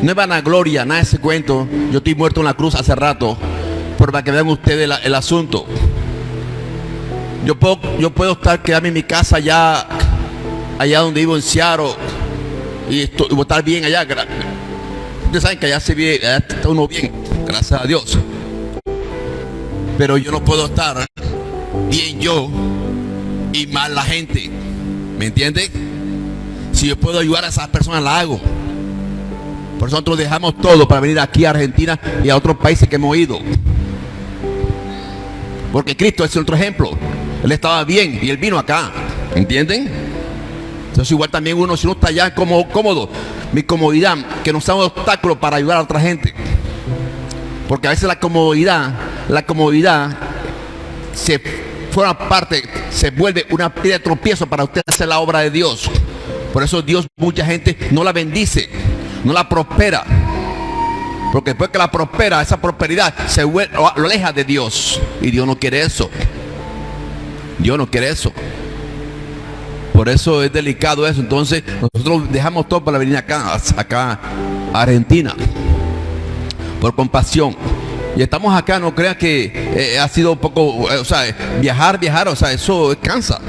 No es vanagloria, nada de ese cuento. Yo estoy muerto en la cruz hace rato. Pero para que vean ustedes el, asunto. Yo puedo, yo puedo estar, quedarme en mi casa allá allá donde vivo en Seattle y, estoy, a estar bien allá. Ustedes saben que allá se vive, allá está uno bien, gracias a Dios. Pero yo no puedo estar bien yo y mal la gente. ¿Me entiende? Si yo puedo ayudar a esas personas, la hago. Por eso nosotros dejamos todo para venir aquí a Argentina y a otros países que hemos ido. Porque Cristo es otro ejemplo. Él estaba bien y él vino acá. ¿Entienden? Entonces igual también uno, si uno está allá como cómodo, mi comodidad, que no sea un obstáculo para ayudar a otra gente. Porque a veces la comodidad, la comodidad se forma parte, se vuelve una piedra de tropiezo para usted hacer la obra de Dios. Por eso Dios, mucha gente no la bendice, no la prospera. Porque después que la prospera, esa prosperidad se vuelve, lo aleja de Dios. Y Dios no quiere eso. Dios no quiere eso. Por eso es delicado eso. Entonces nosotros dejamos todo para venir acá, acá a Argentina. Por compasión. Y estamos acá, no crea que eh, ha sido un poco, eh, o sea, viajar, viajar, o sea, eso cansa.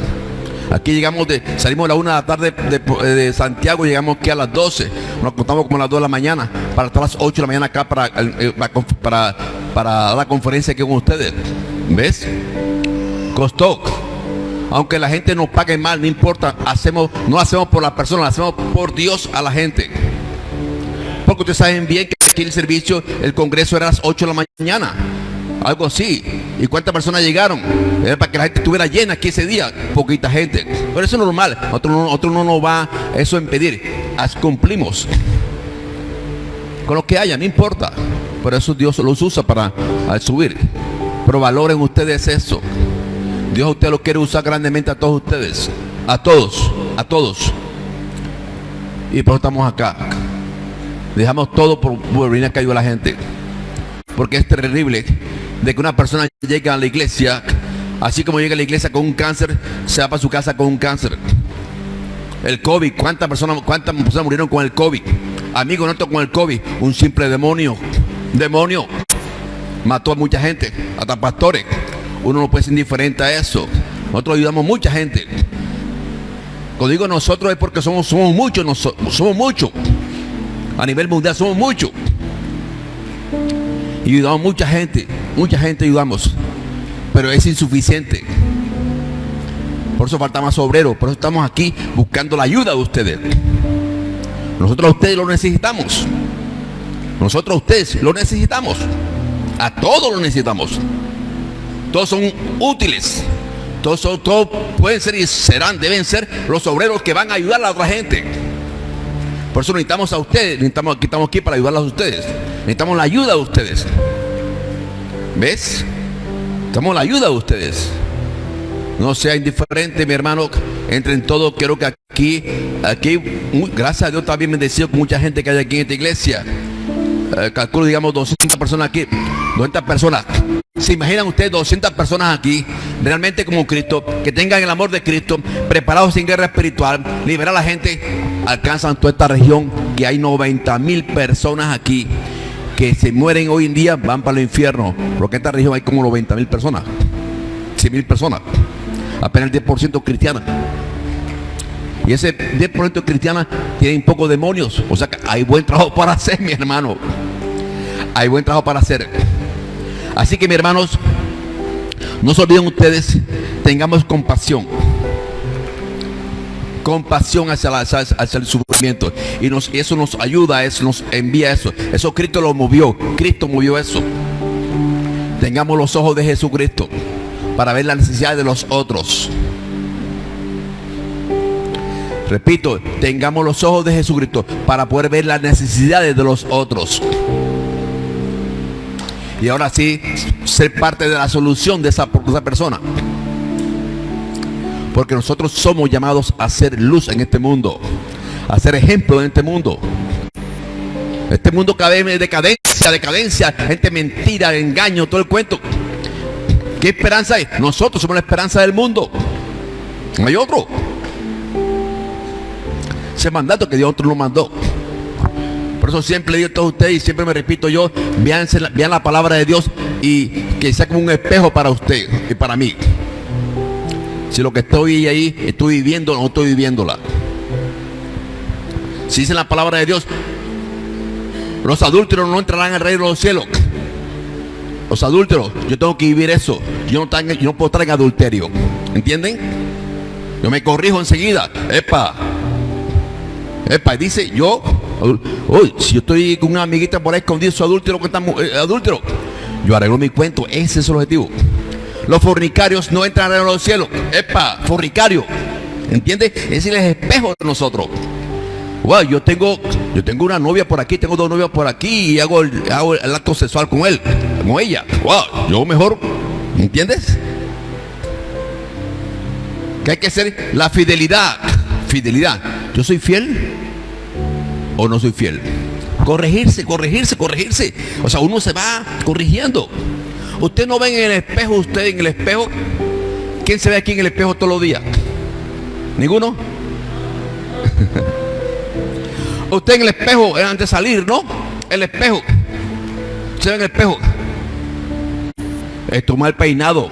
Aquí llegamos de, salimos a la una de la tarde de, Santiago, llegamos aquí a las 12. Nos contamos como a las 2 de la mañana, para estar a las 8 de la mañana acá para, eh, para, para la conferencia aquí con ustedes. ¿Ves? Costó aunque la gente nos pague mal, no importa, hacemos, no hacemos por la persona, hacemos por Dios a la gente. Porque ustedes saben bien que aquí el servicio, el congreso era a las 8 de la mañana. Algo así. ¿Y cuántas personas llegaron? Era para que la gente estuviera llena aquí ese día. Poquita gente. Pero eso es normal. Otro, otro no nos va eso a impedir. As cumplimos. Con lo que haya, no importa. Por eso Dios los usa para subir. Pero valoren ustedes eso. Dios a usted lo quiere usar grandemente a todos ustedes. A todos, a todos. Y por eso estamos acá. Dejamos todo por, venir a la gente. Porque es terrible de que una persona llegue a la iglesia, así como llega a la iglesia con un cáncer, se va para su casa con un cáncer. El COVID, ¿cuántas personas, cuántas personas murieron con el COVID? Amigos nuestros con el COVID, un simple demonio. Demonio. Mató a mucha gente, hasta pastores. Uno no puede ser indiferente a eso. Nosotros ayudamos a mucha gente. Cuando digo nosotros es porque somos, somos muchos, somos muchos. A nivel mundial somos muchos. Y ayudamos a mucha gente, mucha gente ayudamos. Pero es insuficiente. Por eso falta más obreros. Por eso estamos aquí buscando la ayuda de ustedes. Nosotros a ustedes lo necesitamos. Nosotros a ustedes lo necesitamos. A todos lo necesitamos. Todos son útiles. Todos, son, todos pueden ser y serán, deben ser los obreros que van a ayudar a la otra gente. Por eso necesitamos a ustedes, necesitamos, aquí estamos aquí para ayudarlos a ustedes. Necesitamos la ayuda de ustedes. ¿Ves? Necesitamos la ayuda de ustedes. No sea indiferente, mi hermano. Entre en todo, quiero que aquí, aquí, gracias a Dios, está bien bendecido con mucha gente que hay aquí en esta iglesia. Eh, calculo, digamos, 200 personas aquí. 200 personas. ¿Se imaginan ustedes 200 personas aquí, realmente como Cristo, que tengan el amor de Cristo, preparados sin guerra espiritual, liberar a la gente? Alcanzan toda esta región, que hay 90 mil personas aquí, que se mueren hoy en día van para el infierno. Porque en esta región hay como 90 mil personas, 100 mil personas, apenas el 10% cristiana. Y ese 10% cristiana tiene un poco demonios. O sea que hay buen trabajo para hacer, mi hermano. Hay buen trabajo para hacer. Así que, mis hermanos, no se olviden ustedes, tengamos compasión. Compasión hacia, el sufrimiento. Y eso nos ayuda, eso nos envía eso. Eso Cristo lo movió. Cristo movió eso. Tengamos los ojos de Jesucristo para ver la necesidad de los otros. Repito, tengamos los ojos de Jesucristo para poder ver las necesidades de los otros. Y ahora sí, ser parte de la solución de esa, persona. Porque nosotros somos llamados a ser luz en este mundo. A ser ejemplo en este mundo. Este mundo cae de decadencia, decadencia, gente mentira, engaño, todo el cuento. ¿Qué esperanza hay? Nosotros somos la esperanza del mundo. No hay otro. Ese mandato que Dios lo mandó. Eso siempre digo a todos ustedes y siempre me repito yo, vean, vean la palabra de Dios y que sea como un espejo para usted y para mí. Si lo que estoy ahí estoy viviendo o no estoy viviéndola. Si dice la palabra de Dios, los adúlteros no entrarán al reino de los cielos. Los adúlteros, yo tengo que vivir eso. Yo no, yo no puedo estar en adulterio. ¿Entienden? Yo me corrijo enseguida. Epa, Epa, dice yo, si yo estoy con una amiguita por ahí escondido su adúltero que eh, yo arreglo mi cuento, ese es el objetivo. Los fornicarios no entran en los cielos. Epa, fornicario. ¿Entiendes? Es el espejo de nosotros. Wow, yo tengo, yo tengo una novia por aquí, tengo dos novias por aquí y hago el, acto sexual con él, con ella. Yo mejor, ¿entiendes? Que hay que ser la fidelidad. Fidelidad. Yo soy fiel o no soy fiel. Corregirse, corregirse, corregirse. O sea, uno se va corrigiendo. Usted no ve en el espejo, usted en el espejo. ¿Quién se ve aquí en el espejo todos los días? ¿Ninguno? usted en el espejo antes de salir, ¿no? El espejo. Se ve en el espejo. Esto mal peinado.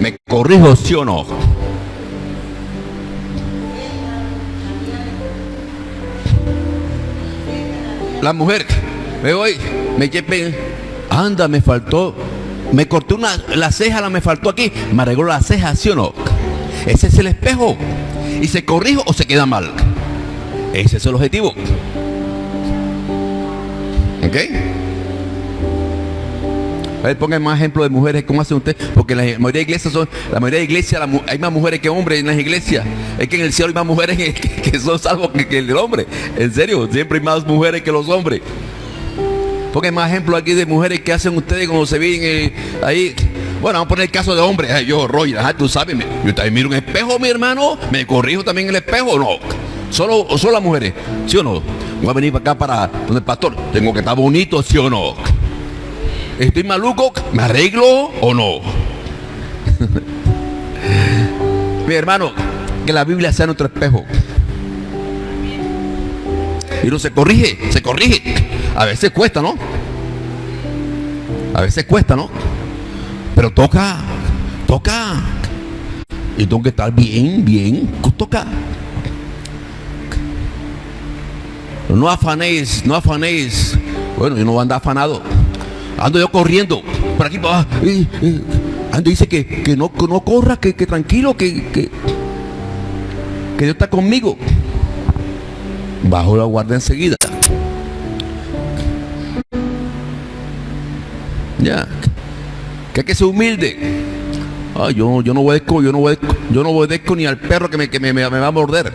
¿Me corrijo, sí o no? La mujer, me voy, me llevé, anda, me faltó, me corté una, la ceja, la me faltó aquí, me arregló la ceja, ¿sí o no? Ese es el espejo. ¿Y se corrijo o se queda mal? Ese es el objetivo. ¿Ok? Pongan más ejemplos de mujeres, ¿cómo hacen ustedes? Porque la mayoría de iglesias son, la mayoría de iglesias hay más mujeres que hombres en las iglesias. Es que en el cielo hay más mujeres que, son salvos que, el hombre. En serio, siempre hay más mujeres que los hombres. Pongan más ejemplos aquí de mujeres que hacen ustedes cuando se ven ahí. Bueno, vamos a poner el caso de hombres. yo, Roy, tú sabes, yo también miro un espejo, mi hermano, me corrijo también el espejo, no. Solo, solo las mujeres, ¿sí o no? Voy a venir para acá para donde el pastor. Tengo que estar bonito, ¿sí o no? ¿Estoy maluco? ¿Me arreglo o no? Mi hermano, que la Biblia sea nuestro espejo. Y no se corrige, se corrige. A veces cuesta, ¿no? A veces cuesta, ¿no? Pero toca, toca. Y tengo que estar bien, bien, toca. No afanéis, no afanéis. Bueno, yo no voy a andar afanado. Ando yo corriendo por aquí, para ando dice que, que, no, no corra, que, tranquilo, que, que, Dios está conmigo. Bajo la guardia enseguida. Ya. Que hay que ser humilde. yo, yo no obedezco, yo no obedezco, yo no obedezco ni al perro que me, que me, me, va a morder.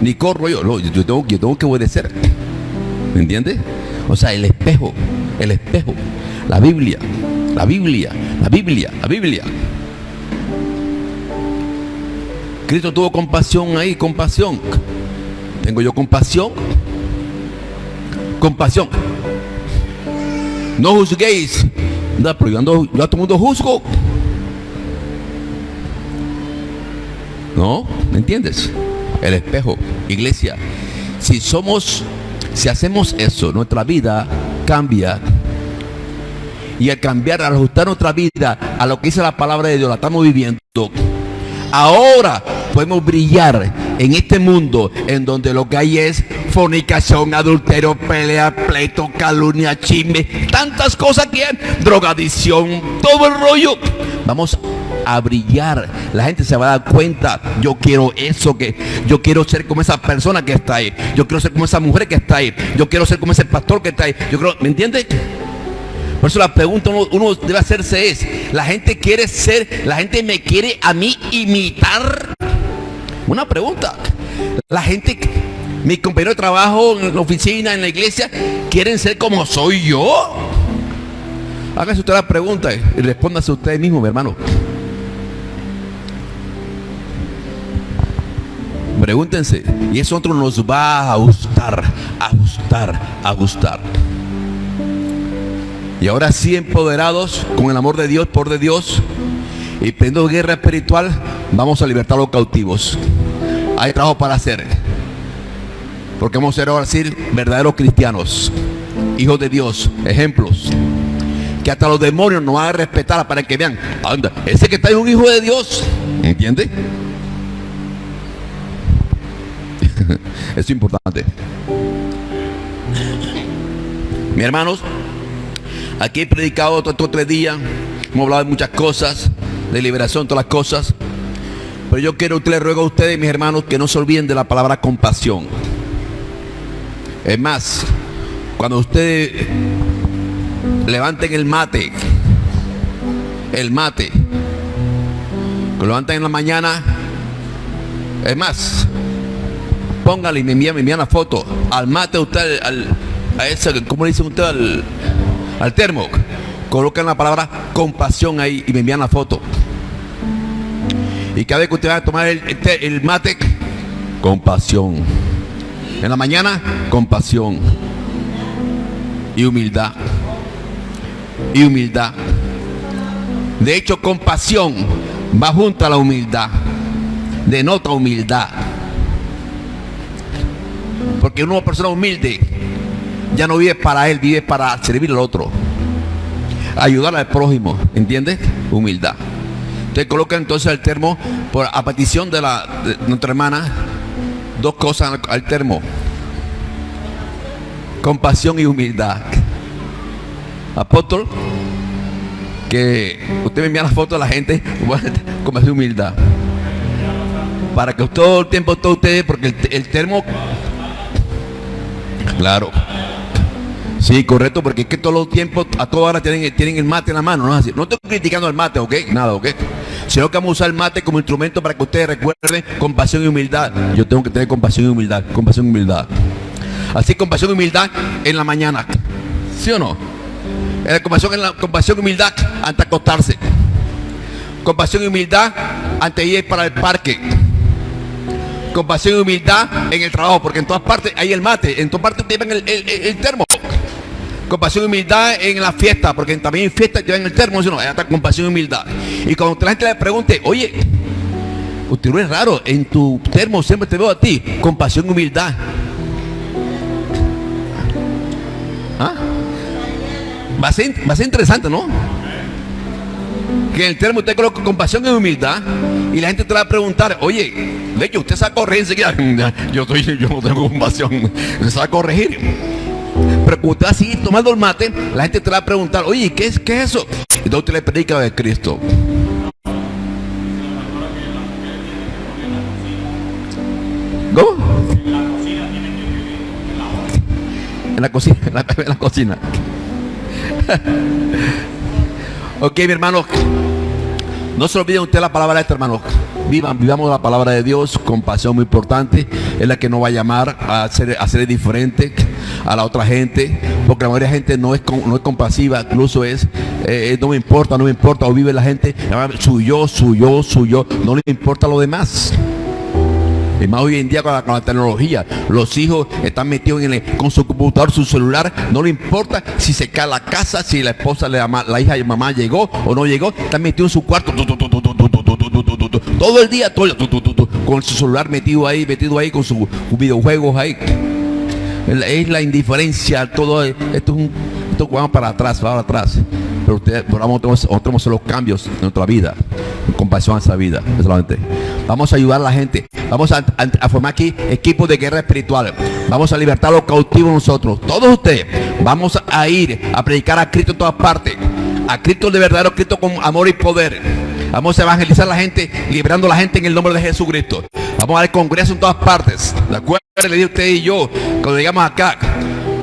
Ni corro yo. yo, tengo, yo tengo que obedecer. ¿Me entiendes? O sea, el espejo. El espejo. La Biblia, la Biblia, la Biblia, la Biblia. Cristo tuvo compasión ahí, compasión. Tengo yo compasión. Compasión. No juzguéis. pero yo, ando, yo a todo mundo juzgo. ¿No? ¿Me entiendes? El espejo, iglesia. Si somos, si hacemos eso, nuestra vida cambia y al cambiar, al ajustar nuestra vida a lo que dice la palabra de Dios, la estamos viviendo. Ahora podemos brillar en este mundo en donde lo que hay es fornicación, adulterio, pelea, pleito, calumnia, chisme, tantas cosas que hay, drogadicción, todo el rollo. Vamos a brillar. La gente se va a dar cuenta, yo quiero eso que yo quiero ser como esa persona que está ahí. Yo quiero ser como esa mujer que está ahí. Yo quiero ser como ese pastor que está ahí. Yo creo, ¿me entiende? Por eso la pregunta uno, debe hacerse es, la gente quiere ser, la gente me quiere a mí imitar. Una pregunta. La gente, mi compañero de trabajo en la oficina, en la iglesia, quieren ser como soy yo. Hágase usted la pregunta y respóndase usted mismo, mi hermano. Pregúntense. Y eso otro nos va a gustar, a gustar, a gustar. Y ahora sí empoderados con el amor de Dios, por de Dios, y prendo guerra espiritual, vamos a libertar a los cautivos. Hay trabajo para hacer. Porque vamos a ser ahora sí verdaderos cristianos, hijos de Dios, ejemplos. Que hasta los demonios nos van a respetar para que vean, anda, ese que está es un hijo de Dios. ¿Entiende? Es importante. Mi hermanos, Aquí he predicado estos tres días, hemos hablado de muchas cosas, de liberación, todas las cosas. Pero yo quiero, usted le ruego a ustedes, mis hermanos, que no se olviden de la palabra compasión. Es más, cuando ustedes levanten el mate, el mate, que lo levanten en la mañana, es más, póngale y me envían, me envían la foto al mate usted, al, a ese, ¿cómo le dice usted? Al, al termo, colocan la palabra compasión ahí y me envían la foto. Y cada vez que usted va a tomar el, el mate, compasión. En la mañana, compasión. Y humildad. Y humildad. De hecho, compasión va junto a la humildad. Denota humildad. Porque una persona humilde ya no vive para él, vive para servir al otro. Ayudar al prójimo, ¿entiendes? Humildad. Usted coloca entonces el termo por a petición de, la, nuestra hermana, dos cosas al termo. Compasión y humildad. Apóstol, que usted me envía la foto a la gente con más humildad. Para que todo el tiempo todo ustedes, porque el termo, claro. Sí, correcto, porque es que todos los tiempos, a toda hora tienen, tienen el mate en la mano, ¿no? no estoy criticando el mate, ¿ok? Nada, ¿ok? Sino que vamos a usar el mate como instrumento para que ustedes recuerden compasión y humildad. Yo tengo que tener compasión y humildad, compasión y humildad. Así, compasión y humildad en la mañana. ¿Sí o no? Eh, compasión, en la, compasión y humildad antes de acostarse. Compasión y humildad antes de ir para el parque compasión y humildad en el trabajo, porque en todas partes hay el mate, en todas partes llevan el, el, el, termo. Compasión y humildad en la fiesta, porque también en fiesta llevan el termo, no, hay hasta compasión y humildad. Y cuando la gente le pregunte, oye, usted no es raro, en tu termo siempre te veo a ti, compasión y humildad. ¿Ah? Va a ser, va a ser interesante, ¿no? que en el termo usted coloca compasión y humildad y la gente te va a preguntar, oye, de hecho usted se va a corregir. Yo, estoy, yo no tengo compasión, se va a corregir. Pero usted va a seguir tomando el mate, la gente te va a preguntar, oye, ¿qué es, qué es eso? Y entonces usted le predica de Cristo. ¿Cómo? En la cocina, en la, en la cocina. ok, mi hermano. No se olviden usted la palabra de este hermano. Vivan, vivamos la palabra de Dios con pasión muy importante. Es la que nos va a llamar a ser, a ser diferente a la otra gente. Porque la mayoría de la gente no es, no es compasiva, incluso es, eh, no me importa, no me importa. O vive la gente, su yo, su yo, su yo. No le importa lo demás. Y más hoy en día con la, tecnología, los hijos están metidos en con su computador, su celular, no le importa si se cae la casa, si la esposa, la hija y mamá llegó o no llegó, están metidos en su cuarto, todo el día, todo, con su celular metido ahí, metido ahí, con sus videojuegos ahí. Es la indiferencia, todo esto es un, esto vamos para atrás, para atrás. pero usted, vamos, a hacer los cambios en nuestra vida, compasión a esa vida, solamente. Vamos a ayudar a la gente, vamos a, formar aquí equipos de guerra espiritual, vamos a libertar a los cautivos nosotros, todos ustedes, vamos a ir a predicar a Cristo en todas partes, a Cristo de verdadero Cristo con amor y poder. Vamos a evangelizar a la gente, liberando a la gente en el nombre de Jesucristo. Vamos a dar congreso en todas partes. ¿De acuerdo? Le digo usted y yo, cuando llegamos acá,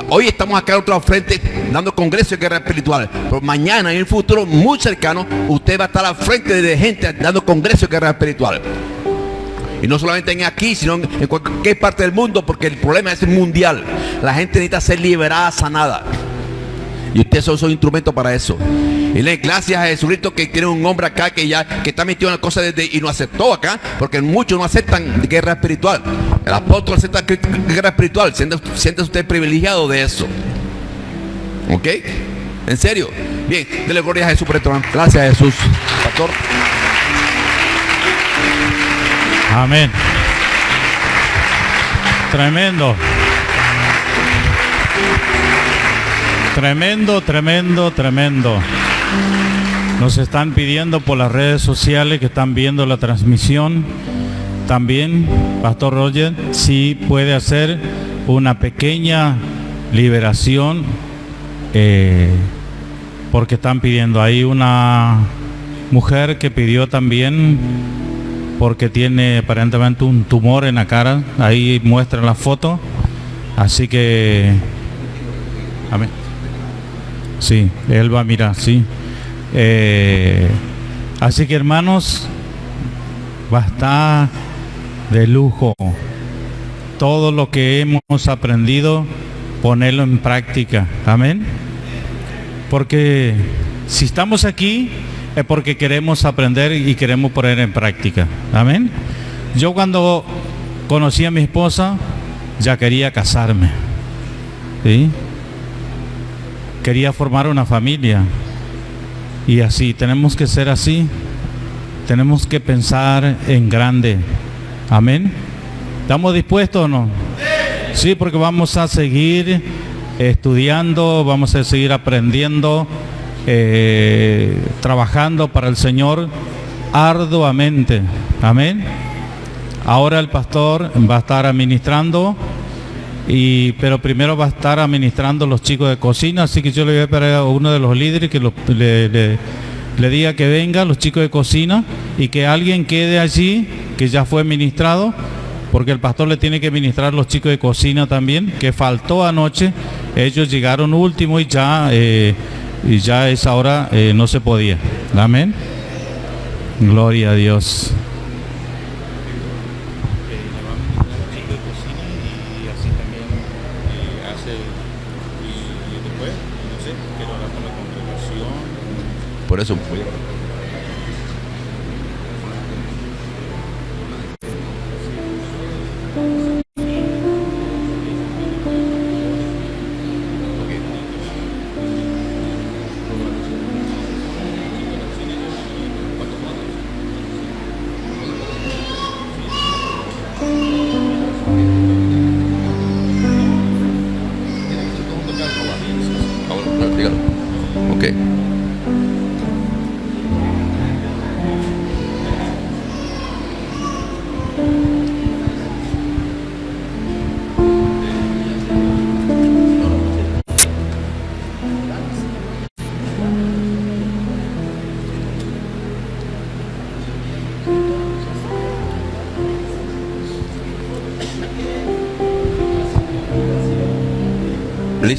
Hoy estamos acá en otro frente dando congreso de guerra espiritual. Pero mañana, en el futuro muy cercano, usted va a estar al frente de gente dando congreso de guerra espiritual. Y no solamente en aquí, sino en cualquier parte del mundo, porque el problema es mundial. La gente necesita ser liberada, sanada. Y ustedes son instrumentos para eso. Y le gracias a Jesucristo que tiene un hombre acá que ya que está metido en la cosa desde y no aceptó acá, porque muchos no aceptan guerra espiritual. El apóstol acepta guerra espiritual. Siente usted privilegiado de eso. ¿Ok? ¿En serio? Bien, dele gloria a Jesús por. Gracias Jesús. Pastor. Amén. Tremendo. Tremendo, tremendo, tremendo. Nos están pidiendo por las redes sociales que están viendo la transmisión. También, Pastor Roger, si puede hacer una pequeña liberación, eh, porque están pidiendo. Hay una mujer que pidió también, porque tiene aparentemente un tumor en la cara. Ahí muestra la foto. Así que... Amén. Sí, él va a mirar, sí. Eh, así que hermanos, va a estar de lujo. Todo lo que hemos aprendido, ponerlo en práctica. Amén. Porque si estamos aquí es porque queremos aprender y queremos poner en práctica. Amén. Yo cuando conocí a mi esposa, ya quería casarme. ¿Sí? quería formar una familia. Y así, tenemos que ser así. Tenemos que pensar en grande. Amén. ¿Estamos dispuestos o no? Sí, porque vamos a seguir estudiando, vamos a seguir aprendiendo, eh, trabajando para el Señor arduamente. Amén. Ahora el pastor va a estar administrando y, pero primero va a estar administrando los chicos de cocina, así que yo le voy a pedir a uno de los líderes que le, diga que venga los chicos de cocina y que alguien quede allí, que ya fue ministrado, porque el pastor le tiene que ministrar los chicos de cocina también, que faltó anoche, ellos llegaron último y ya, eh, y ya es ahora eh, no se podía. Amén. Gloria a Dios. Por eso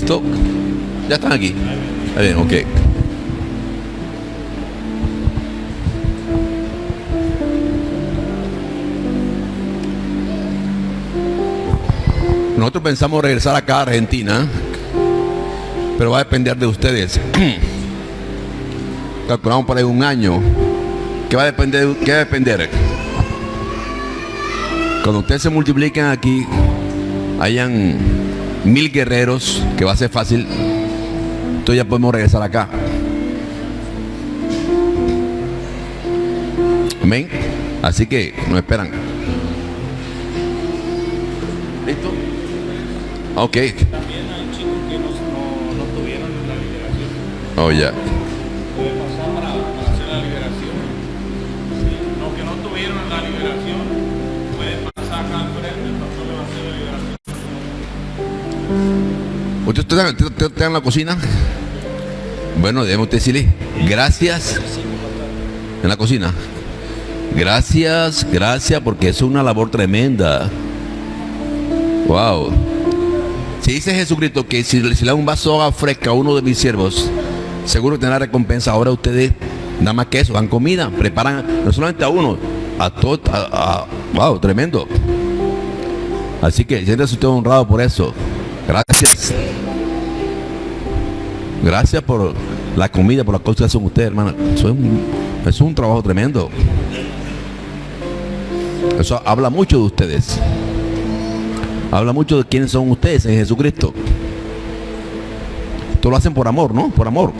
Ya están aquí. Bien, ok. Nosotros pensamos regresar acá a Argentina, pero va a depender de ustedes. Calculamos para un año. ¿Qué va a depender? ¿Qué va a depender? Cuando ustedes se multipliquen aquí, hayan mil guerreros, que va a ser fácil, entonces ya podemos regresar acá. Amén. Así que nos esperan. ¿Listo? Ok. También hay chicos que no, tuvieron la liberación. Oh, ya. ¿Usted está, usted- usted en la cocina? Bueno, debemos decirle gracias en la cocina. Gracias, gracias, porque es una labor tremenda. Wow. Si dice Jesucristo que si, le da un vaso de agua fresca a uno de mis siervos, seguro tendrá recompensa. Ahora ustedes, nada más que eso, dan comida, preparan no solamente a uno, a todo. a- a- wow, tremendo. Así que siéntese usted honrado por eso. Gracias. Gracias por la comida, por las cosas que hacen ustedes, hermana. Eso es un, es un trabajo tremendo. Eso habla mucho de ustedes. Habla mucho de quiénes son ustedes en Jesucristo. Esto lo hacen por amor, ¿no? Por amor.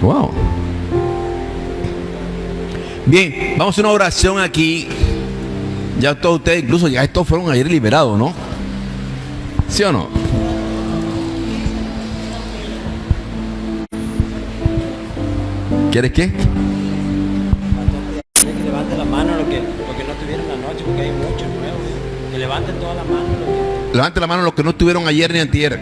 Wow. Bien, vamos a una oración aquí. Ya todos ustedes, incluso ya estos fueron ayer liberados, ¿no? ¿Sí o no? ¿Quieres qué? Que levante la mano lo que, lo que no tuvieron anoche, porque hay muchos nuevos. Que levanten toda la mano que... Levante la mano los que no estuvieron ayer ni antier.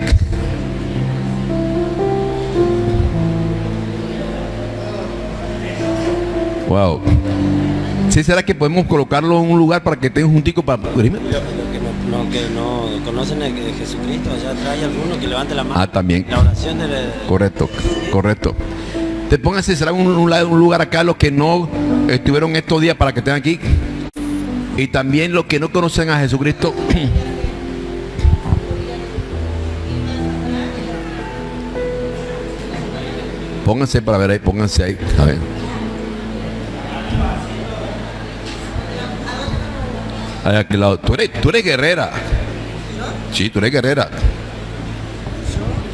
Wow. ¿Sí será que podemos colocarlo en un lugar para que estén juntico para cubrirme? Lo, lo que no, no- que no conocen a Jesucristo, allá trae alguno que levante la mano. Ah, también. La oración de... Correcto, correcto. Pónganse, será un, un lugar acá los que no estuvieron estos días para que estén aquí. Y también los que no conocen a Jesucristo. Pónganse para ver ahí, pónganse ahí. A ver. Ahí aquel lado. Tú eres, tú eres guerrera. Sí, tú eres guerrera.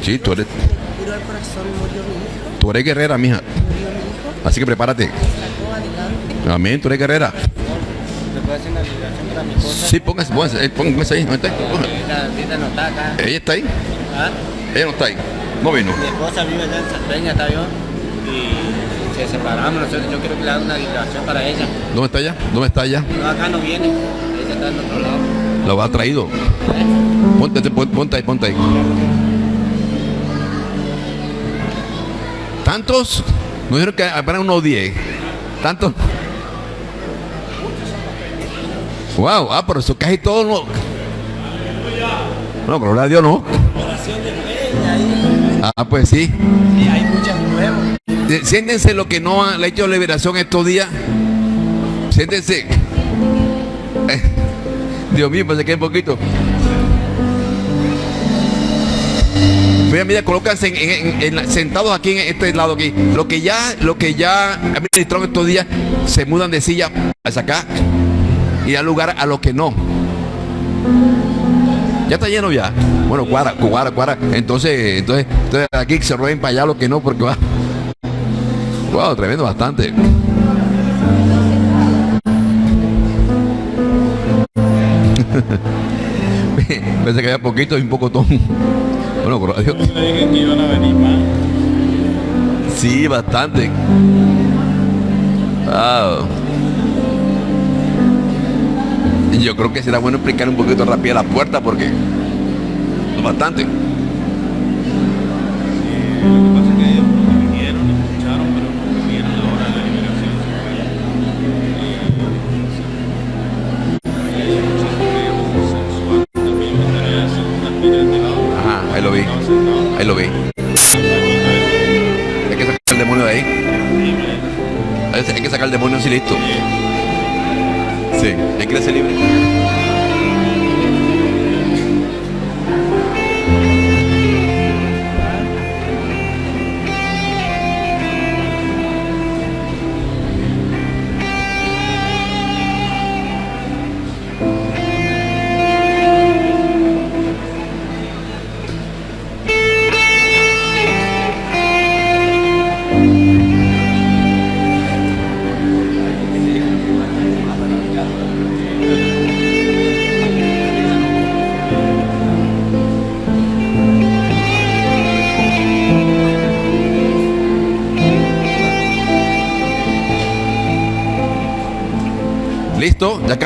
Sí, tú eres, tú eres guerrera, mija. Así que prepárate. Amén, tú eres guerrera. Sí, póngase, póngase, eh, póngase ahí. ¿dónde está? La no está acá. Ella está ahí. ¿Ah? Ella no está ahí. No vino. Mi esposa vive allá en Salpeña, ¿está bien? Y se separamos nosotros. Yo quiero que le haga una liberación para ella. ¿Dónde está ella? ¿Dónde está ella? No, acá no viene. Ella está en otro lado. Lo ha traído. Ponte, te- pon- ponte ahí, ponte ahí. ¿Tantos? Nos dijeron que apenas unos 10. ¿Tantos? Wow, ah, pero eso casi todo no. No, gloria a Dios no. Ah, pues sí. Sí, hay muchos nuevos. Eh, Siéntense lo que no han hecho liberación estos días. Siéntense. Eh, Dios mío, pensé que un poquito. Mira, mira, colócanse en- sentados aquí en este lado aquí. Lo que ya, lo que ya administraron estos días, se mudan de silla hacia acá y da lugar a lo que no. Ya está lleno ya. Bueno, cuara, cuara, cuara. Entonces, entonces, entonces aquí se rueden para allá lo que no, porque va. Wow, tremendo bastante. Pensé que había poquito y un poco ton. Bueno, más. Sí, bastante. Wow. Yo creo que será bueno explicar un poquito rápido la puerta porque bastante.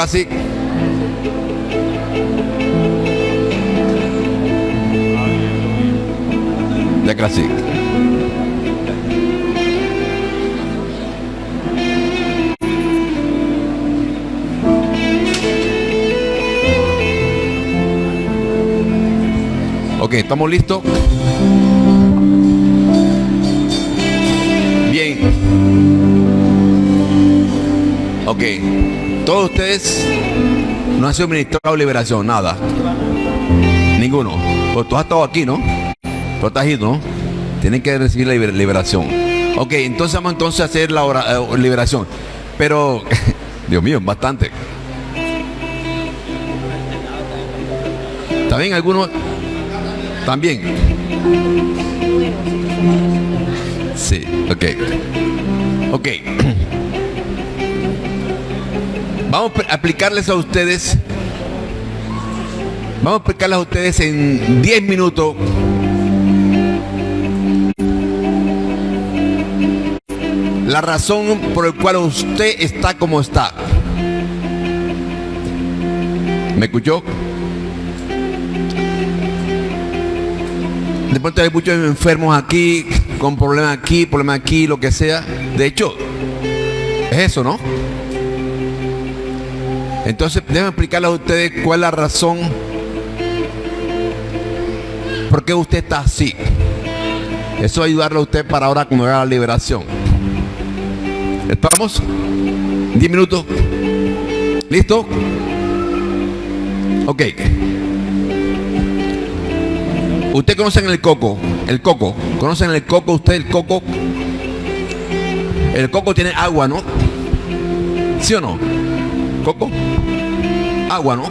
Casi. Ya casi. Ok, ¿estamos listos? Bien. Ok. Todos ustedes no han sido ministrado liberación, nada. Ninguno. Pues tú has estado aquí, ¿no? Tú estás ido, ¿no? Tienen que recibir la liber- liberación. Ok, entonces vamos entonces a hacer la eh, liberación. Pero, Dios mío, bastante. ¿También algunos? También. Sí, ok. Ok. Vamos a aplicarles a ustedes. Vamos a explicarles a ustedes en 10 minutos. La razón por la cual usted está como está. ¿Me escuchó? De pronto hay muchos enfermos aquí, con problemas aquí, problemas aquí, lo que sea. De hecho, es eso, ¿no? Entonces, déjenme explicarles a ustedes cuál es la razón por qué usted está así. Eso va a ayudarle a usted para ahora cuando haga la liberación. ¿Estamos? 10 minutos. ¿Listo? Ok. Usted conocen el coco, el coco. ¿Conocen el coco usted, el coco? El coco tiene agua, ¿no? ¿Sí o no? ¿Coco? Agua, ¿no?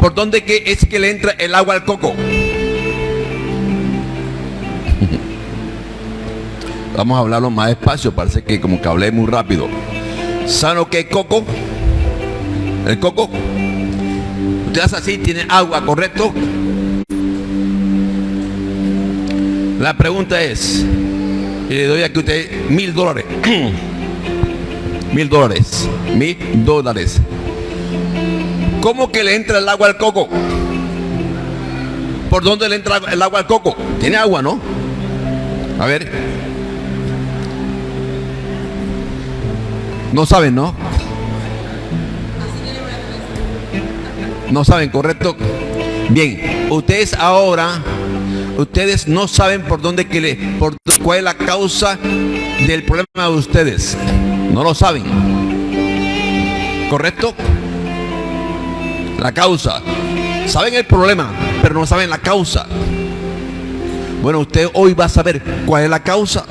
¿Por dónde que es que le entra el agua al coco? Vamos a hablarlo más despacio, parece que como que hablé muy rápido. ¿Saben lo que coco? El coco. Usted hace así, tiene agua, ¿correcto? La pregunta es, y le doy aquí a usted mil dólares. mil dólares. Mil dólares. ¿Cómo que le entra el agua al coco? ¿Por dónde le entra el agua al coco? Tiene agua, ¿no? A ver. No saben, ¿no? No saben, ¿correcto? Bien, ustedes ahora, ustedes no saben por dónde que le, por cuál es la causa del problema de ustedes. No lo saben. ¿Correcto? La causa. Saben el problema, pero no saben la causa. Bueno, usted hoy va a saber cuál es la causa.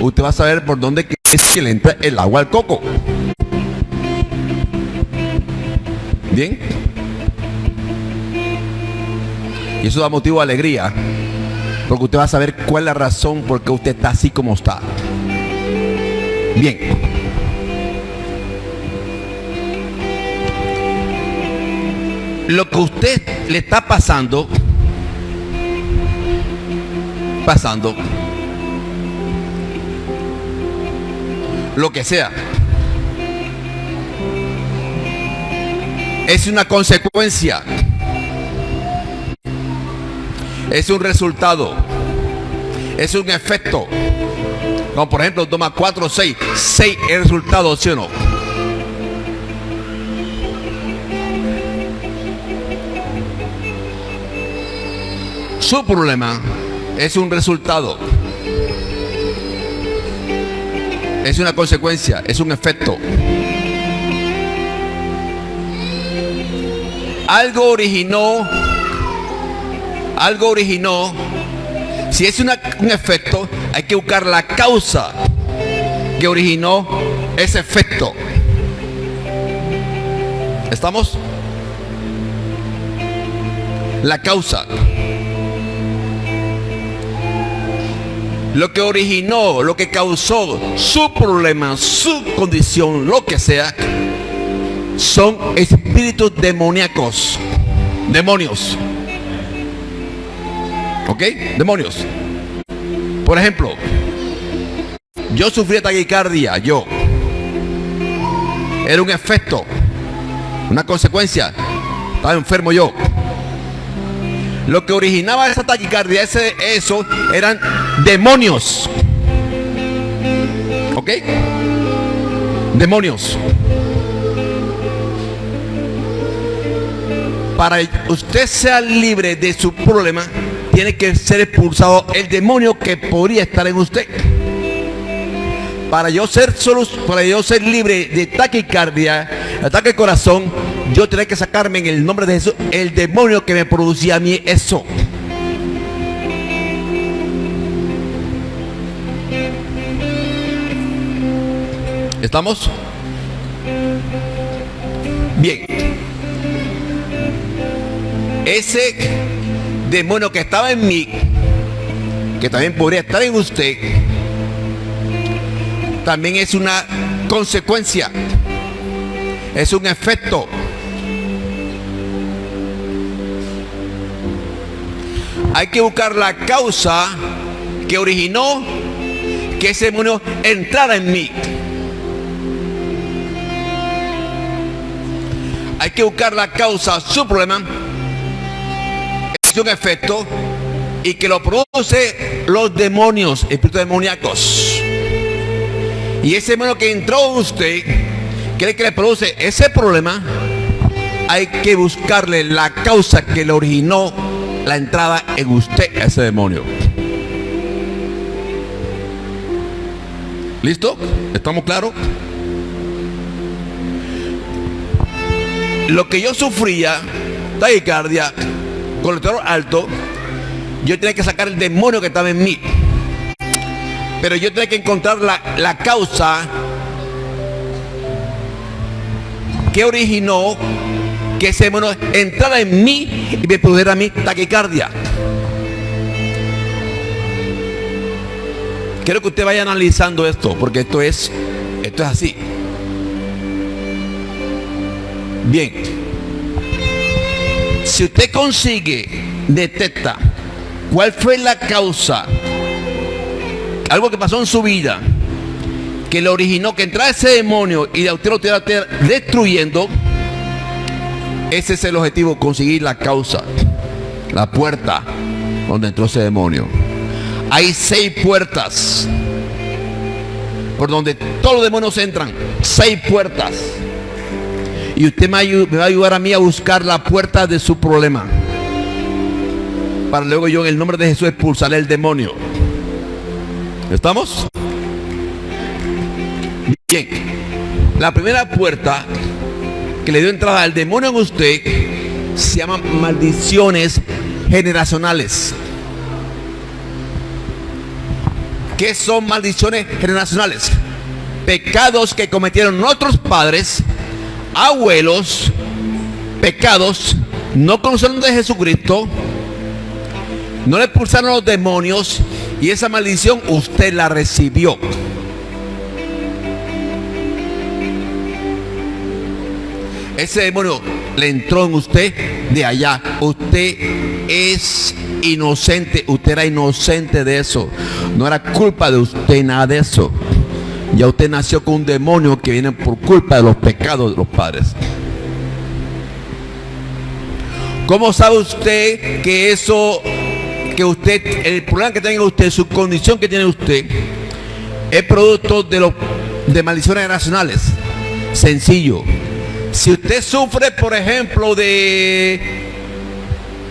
Usted va a saber por dónde es que le entra el agua al coco. Bien. Y eso da motivo de alegría. Porque usted va a saber cuál es la razón por qué usted está así como está. Bien. Lo que usted le está pasando, pasando, lo que sea, es una consecuencia, es un resultado, es un efecto. Como por ejemplo, toma 4 o 6, 6 es resultado, ¿sí o no? Su problema es un resultado. Es una consecuencia, es un efecto. Algo originó, algo originó. Si es un efecto, hay que buscar la causa que originó ese efecto. ¿Estamos? La causa. Lo que originó, lo que causó su problema, su condición, lo que sea, son espíritus demoníacos. Demonios. ¿Ok? Demonios. Por ejemplo, yo sufrí taquicardia, yo. era un efecto, una consecuencia. Estaba enfermo yo. Lo que originaba esa taquicardia, ese, eso, eran demonios. ¿Ok? Demonios. Para usted sea libre de su problema, tiene que ser expulsado el demonio que podría estar en usted. Para yo ser solo, para yo ser libre de taquicardia, ataque al corazón, yo tenía que sacarme en el nombre de Jesús el demonio que me producía a mí eso. ¿Estamos? Bien. Ese demonio que estaba en mí, que también podría estar en usted, también es una consecuencia, es un efecto. Hay que buscar la causa que originó que ese demonio entrara en mí. Hay que buscar la causa, su problema, un efecto y que lo produce los demonios, espíritus demoníacos. Y ese demonio que entró en usted, cree que le produce ese problema, hay que buscarle la causa que le originó la entrada en usted a ese demonio. ¿Listo? ¿Estamos claros? Lo que yo sufría, taquicardia, colesterol alto, yo tenía que sacar el demonio que estaba en mí. Pero yo tenía que encontrar la, la causa que originó que ese demonio entrara en mí y me produjera a mí taquicardia. Quiero que usted vaya analizando esto, porque esto es, esto es así. Bien. Si usted consigue, detecta cuál fue la causa, algo que pasó en su vida, que le originó que entrara ese demonio y a usted lo esté destruyendo, ese es el objetivo, conseguir la causa, la puerta donde entró ese demonio. Hay seis puertas por donde todos los demonios entran. Seis puertas. Y usted me, va a ayudar a mí a buscar la puerta de su problema. Para luego yo en el nombre de Jesús expulsaré el demonio. ¿Estamos? Bien. La primera puerta que le dio entrada al demonio en usted se llama maldiciones generacionales. ¿Qué son maldiciones generacionales? Pecados que cometieron nuestros padres abuelos, pecados, no conocieron de Jesucristo, no le expulsaron los demonios y esa maldición usted la recibió. Ese demonio le entró en usted de allá. Usted es inocente. Usted era inocente de eso. No era culpa de usted nada de eso. Ya usted nació con un demonio que viene por culpa de los pecados de los padres. ¿Cómo sabe usted que eso, que usted, el problema que tenga usted, su condición que tiene usted, es producto de los de maldiciones nacionales? Sencillo. Si usted sufre, por ejemplo, de,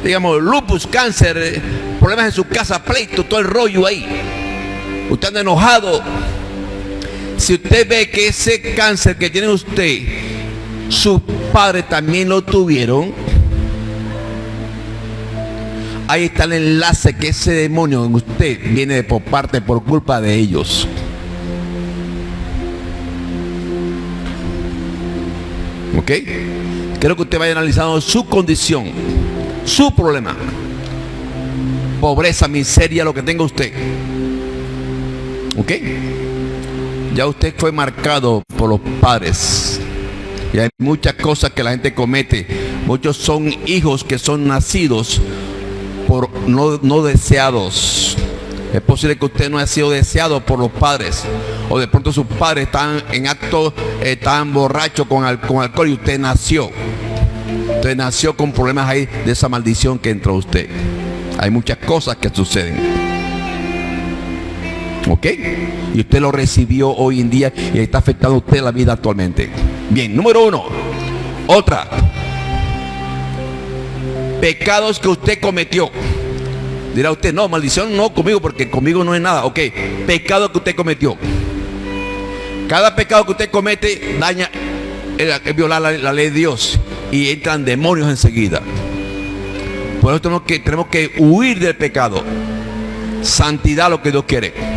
digamos, lupus, cáncer, problemas en su casa, pleito, todo el rollo ahí. Usted anda enojado, si usted ve que ese cáncer que tiene usted, sus padres también lo tuvieron, ahí está el enlace que ese demonio en usted viene de por parte por culpa de ellos. ¿Ok? Quiero que usted vaya analizando su condición, su problema. Pobreza, miseria, lo que tenga usted. ¿Ok? Ya usted fue marcado por los padres. Y hay muchas cosas que la gente comete. Muchos son hijos que son nacidos por no, no deseados. Es posible que usted no haya sido deseado por los padres. O de pronto sus padres están en acto, están borrachos con, con alcohol y usted nació. Usted nació con problemas ahí de esa maldición que entró usted. Hay muchas cosas que suceden. ¿Ok? Y usted lo recibió hoy en día y está afectando a usted la vida actualmente. Bien, número uno. Otra. Pecados que usted cometió. Dirá usted, no, maldición no conmigo porque conmigo no es nada. Ok, pecado que usted cometió. Cada pecado que usted comete daña, es violar la, la ley de Dios y entran demonios enseguida. Por eso tenemos que, tenemos que huir del pecado. Santidad lo que Dios quiere.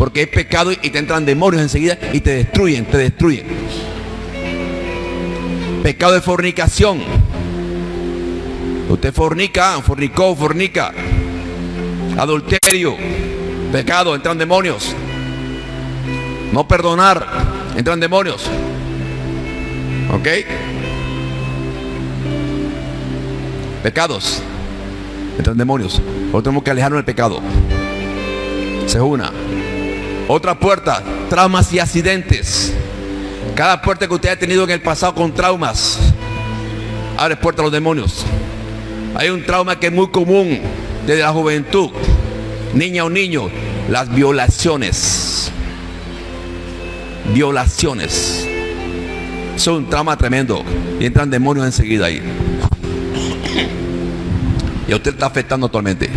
Porque es pecado y te entran demonios enseguida y te destruyen, te destruyen. Pecado de fornicación. Usted fornica, fornicó, fornica. Adulterio. Pecado, entran demonios. No perdonar, entran demonios. ¿Ok? Pecados. Entran demonios. Nosotros tenemos que alejarnos del pecado. Es una. Otra puerta, traumas y accidentes. Cada puerta que usted ha tenido en el pasado con traumas, abre puerta a los demonios. Hay un trauma que es muy común desde la juventud, niña o niño, las violaciones. Violaciones. Es un trauma tremendo. Y entran demonios enseguida ahí. Y a usted está afectando actualmente.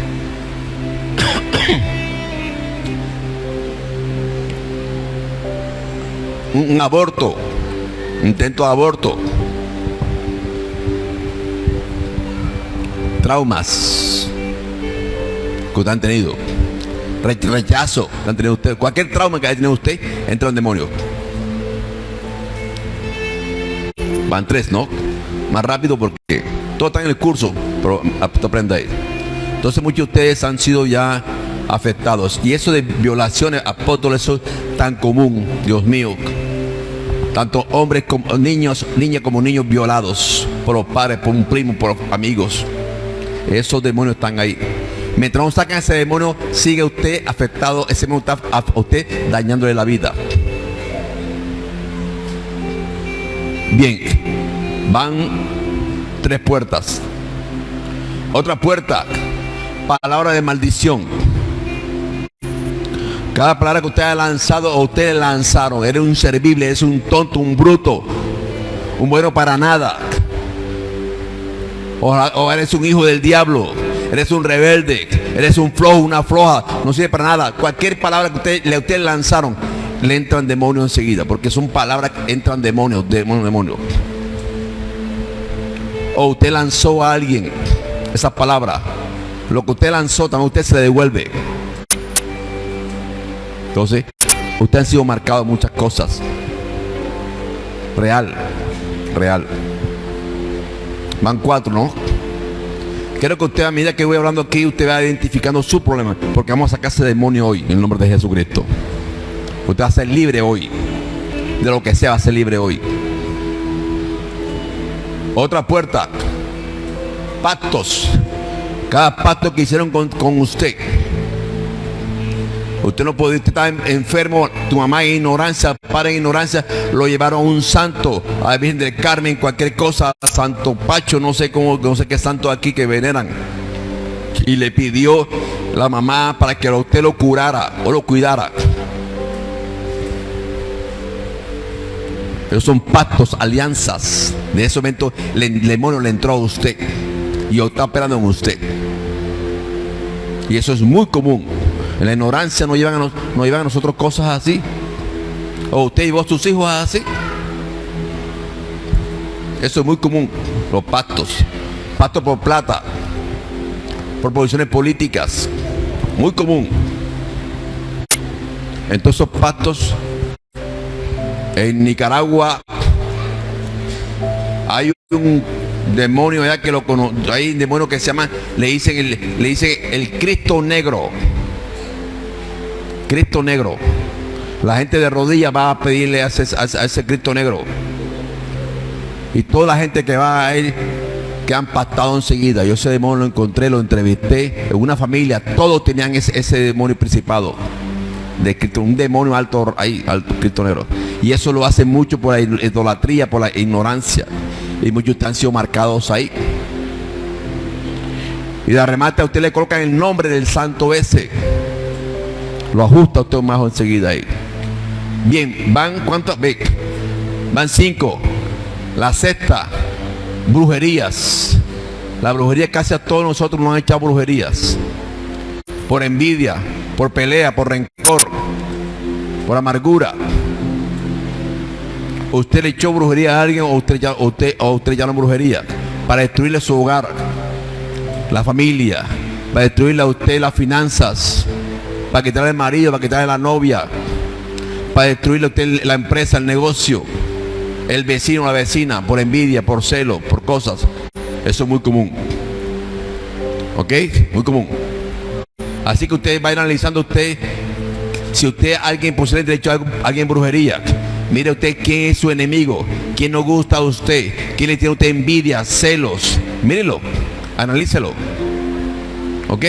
Un, aborto, intento de aborto, traumas que usted han tenido, Re- rechazo que han tenido usted, cualquier trauma que haya tenido usted, entra un demonio. Van tres, ¿no? Más rápido porque todo está en el curso, pero aprenda ahí. Entonces muchos de ustedes han sido ya afectados. Y eso de violaciones, apóstoles, tan común, Dios mío. Tanto hombres como niños, niñas como niños violados por los padres, por un primo, por los amigos. Esos demonios están ahí. Mientras no sacan ese demonio, sigue usted afectado, ese demonio está usted dañándole la vida. Bien, van tres puertas. Otra puerta, palabra de maldición. Cada palabra que usted ha lanzado o ustedes lanzaron, eres un servible, es un tonto, un bruto, un bueno para nada. O, eres un hijo del diablo, eres un rebelde, eres un flojo, una floja, no sirve para nada. Cualquier palabra que usted, le ustedes lanzaron, le entran demonios enseguida, porque son palabras que entran demonios, demonios, demonios. O usted lanzó a alguien esa palabra, lo que usted lanzó también usted se devuelve. Entonces, usted ha sido marcado en muchas cosas. Real, real. Van cuatro, ¿no? Quiero que usted a medida que voy hablando aquí, usted va identificando su problema. Porque vamos a sacar ese demonio hoy, en el nombre de Jesucristo. Usted va a ser libre hoy. De lo que sea, va a ser libre hoy. Otra puerta. Pactos. Cada pacto que hicieron con, con usted. Usted no puede, en- enfermo, tu mamá en ignorancia, para en ignorancia, lo llevaron a un santo, a la Virgen del Carmen, cualquier cosa, a Santo Pacho, no sé cómo, no sé qué santo aquí que veneran. Y le pidió la mamá para que usted lo curara o lo cuidara. Pero son pactos, alianzas. De ese momento el demonio le entró a usted y está operando en usted. Y eso es muy común. En la ignorancia nos llevan a, nosotros cosas así. O usted llevó a sus hijos así. Eso es muy común. Los pactos. Pactos por plata. Por posiciones políticas. Muy común. Entonces esos pactos en Nicaragua hay un demonio que lo hay un demonio que se llama le dicen le dicen el Cristo negro Cristo negro la gente de rodillas va a pedirle a ese, Cristo negro y toda la gente que va a él que han pactado enseguida. Yo ese demonio lo encontré, lo entrevisté en una familia, todos tenían ese, demonio principado. De Cristo, un demonio alto ahí, alto Cristo negro. Y eso lo hace mucho por la idolatría, por la ignorancia. Y muchos han sido marcados ahí. Y de remate a usted le colocan el nombre del santo ese. Lo ajusta usted más enseguida ahí. Bien, van cuántos, ve, van cinco. La sexta, brujerías. La brujería casi a todos nosotros nos han echado brujerías. Por envidia, por pelea, por rencor, por amargura. Usted le echó brujería a alguien o usted ya, o usted ya no brujería para destruirle su hogar, la familia, para destruirle a usted las finanzas, para quitarle el marido, para quitarle la novia, para destruirle a usted la empresa, el negocio, el vecino, la vecina, por envidia, por celo, por cosas. Eso es muy común. ¿Ok? Muy común. Así que usted va analizando usted si usted alguien posee derecho a alguien brujería. Mire usted quién es su enemigo, quién no gusta a usted, quién le tiene a usted envidia, celos. Mírelo, analícelo. ¿Ok?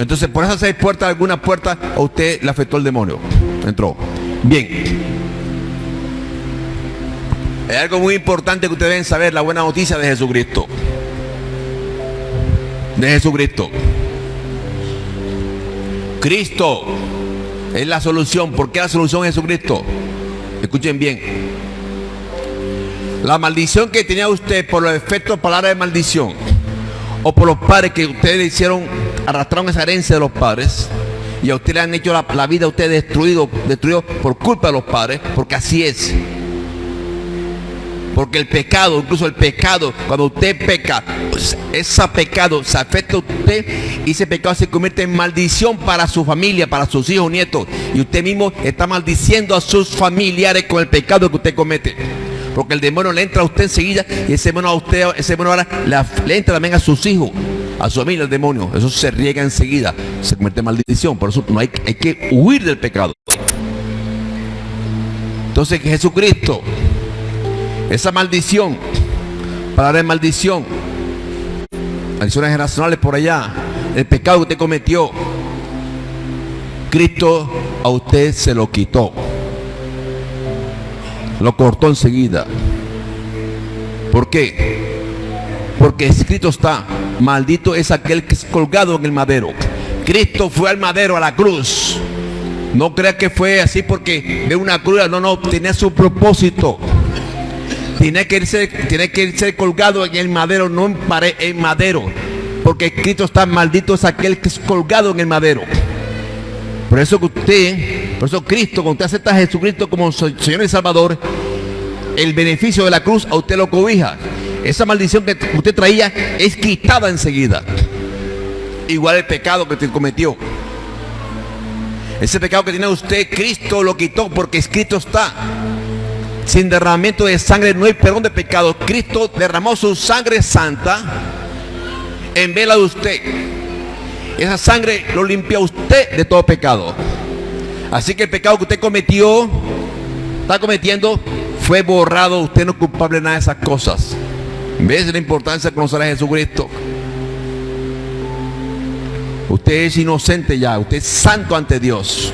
Entonces, por esas seis puertas, alguna puerta, a usted le afectó el demonio. Entró. Bien. Hay algo muy importante que ustedes deben saber, la buena noticia de Jesucristo. De Jesucristo. Cristo es la solución. ¿Por qué la solución es Jesucristo? Escuchen bien. La maldición que tenía usted por los efectos palabras de maldición o por los padres que ustedes hicieron, arrastraron esa herencia de los padres y a usted le han hecho la, vida a usted destruido, destruido por culpa de los padres, porque así es. Porque el pecado, incluso el pecado, cuando usted peca, pues, ese pecado se afecta a usted y ese pecado se convierte en maldición para su familia, para sus hijos, nietos. Y usted mismo está maldiciendo a sus familiares con el pecado que usted comete. Porque el demonio le entra a usted enseguida y ese demonio a usted, ese demonio ahora le, entra también a sus hijos, a su familia el demonio. Eso se riega enseguida, se convierte en maldición. Por eso no hay, hay que huir del pecado. Entonces Jesucristo esa maldición, palabra de maldición, maldiciones generacionales por allá, el pecado que usted cometió, Cristo a usted se lo quitó. Lo cortó enseguida. ¿Por qué? Porque escrito está, maldito es aquel que es colgado en el madero. Cristo fue al madero, a la cruz. No crea que fue así porque de una cruz, no, no, tenía su propósito tiene que ser, tiene que ser colgado en el madero, no en, en madero. Porque Cristo está maldito es aquel que es colgado en el madero. Por eso que usted, por eso Cristo, cuando usted acepta a Jesucristo como Señor y Salvador, el beneficio de la cruz a usted lo cobija. Esa maldición que usted traía es quitada enseguida. Igual el pecado que usted cometió. Ese pecado que tiene usted, Cristo lo quitó porque escrito está. Sin derramamiento de sangre no hay perdón de pecado. Cristo derramó su sangre santa en vela de usted. Esa sangre lo limpia usted de todo pecado. Así que el pecado que usted cometió, está cometiendo, fue borrado. Usted no es culpable de nada de esas cosas. ¿Ves la importancia de conocer a Jesucristo? Usted es inocente ya, usted es santo ante Dios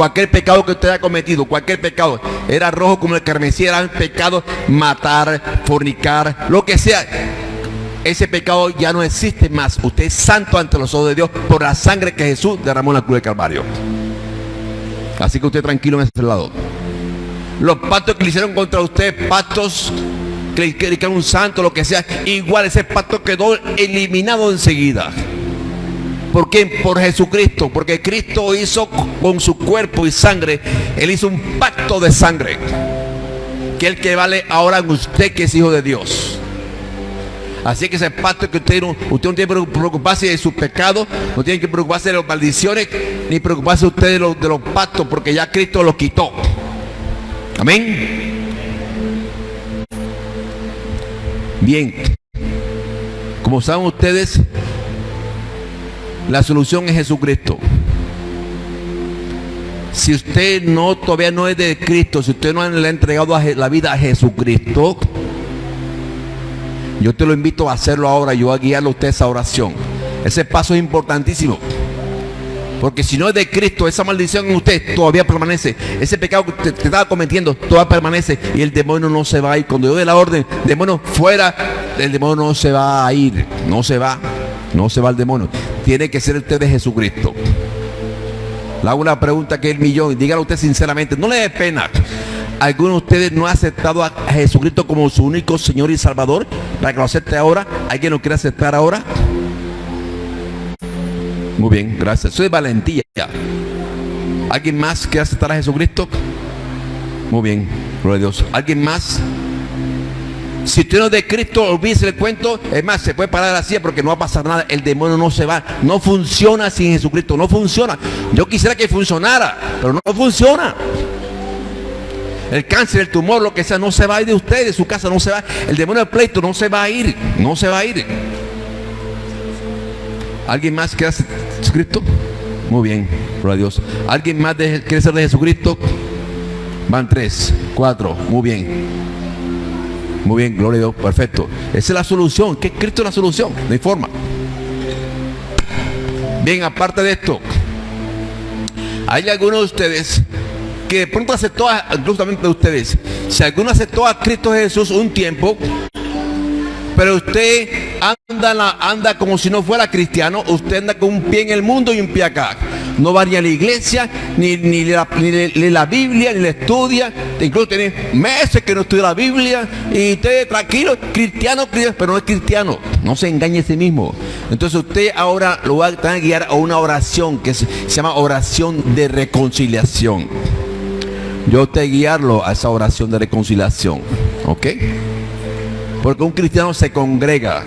cualquier pecado que usted haya cometido, cualquier pecado, era rojo como el carmesí, era un pecado matar, fornicar, lo que sea. Ese pecado ya no existe más. Usted es santo ante los ojos de Dios por la sangre que Jesús derramó en la cruz de Calvario. Así que usted tranquilo en ese lado. Los pactos que le hicieron contra usted, pactos que le que un santo, lo que sea, igual ese pacto quedó eliminado enseguida. ¿Por qué? Por Jesucristo. Porque Cristo hizo con su cuerpo y sangre, Él hizo un pacto de sangre. Que el que vale ahora en usted que es hijo de Dios. Así que ese pacto que usted, usted no tiene que preocuparse de sus pecados, no tiene que preocuparse de las maldiciones, ni preocuparse usted de los, de los pactos, porque ya Cristo lo quitó. Amén. Bien. Como saben ustedes, la solución es Jesucristo. Si usted no todavía no es de Cristo, si usted no le ha entregado la vida a Jesucristo, Yo te lo invito a hacerlo ahora, yo a guiarlo a usted esa oración. Ese paso es importantísimo. Porque si no es de Cristo, esa maldición en usted todavía permanece. Ese pecado que usted estaba cometiendo todavía permanece. Y el demonio no se va a ir. Cuando yo dé la orden, demonio fuera, el demonio no se va a ir. No se va. No se va el demonio. Tiene que ser usted de Jesucristo. Le hago una pregunta que es el millón. Dígalo usted sinceramente. No le dé pena. ¿Alguno de ustedes no ha aceptado a Jesucristo como su único Señor y Salvador? Para que lo acepte ahora. ¿Alguien lo quiere aceptar ahora? Muy bien, gracias. Eso es valentía. ¿Alguien más quiere aceptar a Jesucristo? Muy bien, gloria a Dios. ¿Alguien más? Si usted no es de Cristo, olvídese el cuento. Es más, se puede parar así porque no va a pasar nada. El demonio no se va. No funciona sin Jesucristo. No funciona. Yo quisiera que funcionara, pero no funciona. El cáncer, el tumor, lo que sea, no se va a ir de usted, de su casa, no se va. El demonio del pleito no se va a ir. No se va a ir. ¿Alguien más quiere ser Jesucristo? Muy bien, gloria a Dios. ¿Alguien más de- quiere ser de Jesucristo? Van tres, cuatro, muy bien. Muy bien, gloria a Dios, perfecto. Esa es la solución, que Cristo la solución, no hay forma. Bien, aparte de esto, hay algunos de ustedes que de pronto aceptó, a, también de ustedes, si alguno aceptó a Cristo Jesús un tiempo, pero usted anda, anda como si no fuera cristiano, usted anda con un pie en el mundo y un pie acá. No va ni a la iglesia, ni, ni, la, ni lee- la Biblia, ni la estudia. Incluso tiene meses que no estudia la Biblia. Y usted tranquilo, cristiano, cristiano, pero no es cristiano. No se engañe a sí mismo. Entonces usted ahora lo va a guiar a una oración que se, se llama oración de reconciliación. Yo te guiarlo a esa oración de reconciliación. ¿Ok? Porque un cristiano se congrega,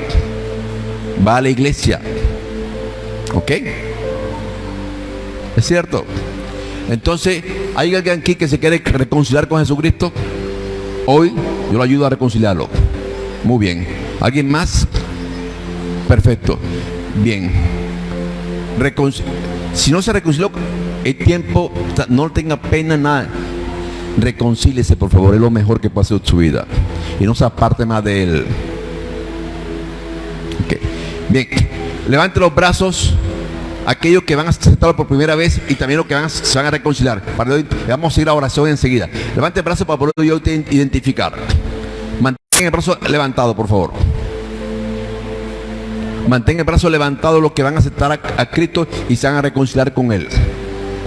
va a la iglesia. ¿Ok? ¿Es cierto? Entonces, ¿hay alguien aquí que se quiere reconciliar con Jesucristo? Hoy yo lo ayudo a reconciliarlo. Muy bien. ¿Alguien más? Perfecto. Bien. Si no se reconcilió, el tiempo, no tenga pena nada. Reconcíliese, por favor, es lo mejor que pase en su vida. Y no se aparte más de él. Bien, levante los brazos aquellos que van a aceptarlo por primera vez y también los que van a- se van a reconciliar. Para vamos a ir a oración enseguida. Levante el brazo para poder identificar. Mantenga el brazo levantado, por favor. Mantenga el brazo levantado los que van a aceptar a, Cristo y se van a reconciliar con Él.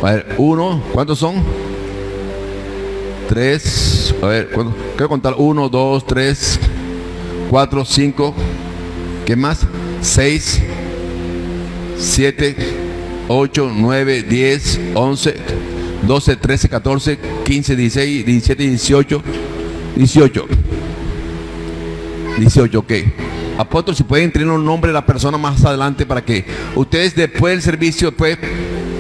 A ver, uno, ¿cuántos son? Tres, a ver, quiero contar uno, dos, tres, cuatro, cinco, ¿qué más? Seis, siete, ocho, nueve, diez, once, doce, trece, catorce, quince, dieciséis, diecisiete, dieciocho, dieciocho. 18, ok. Apóstol, si pueden tener un nombre de la persona más adelante para que ustedes después del servicio, pues,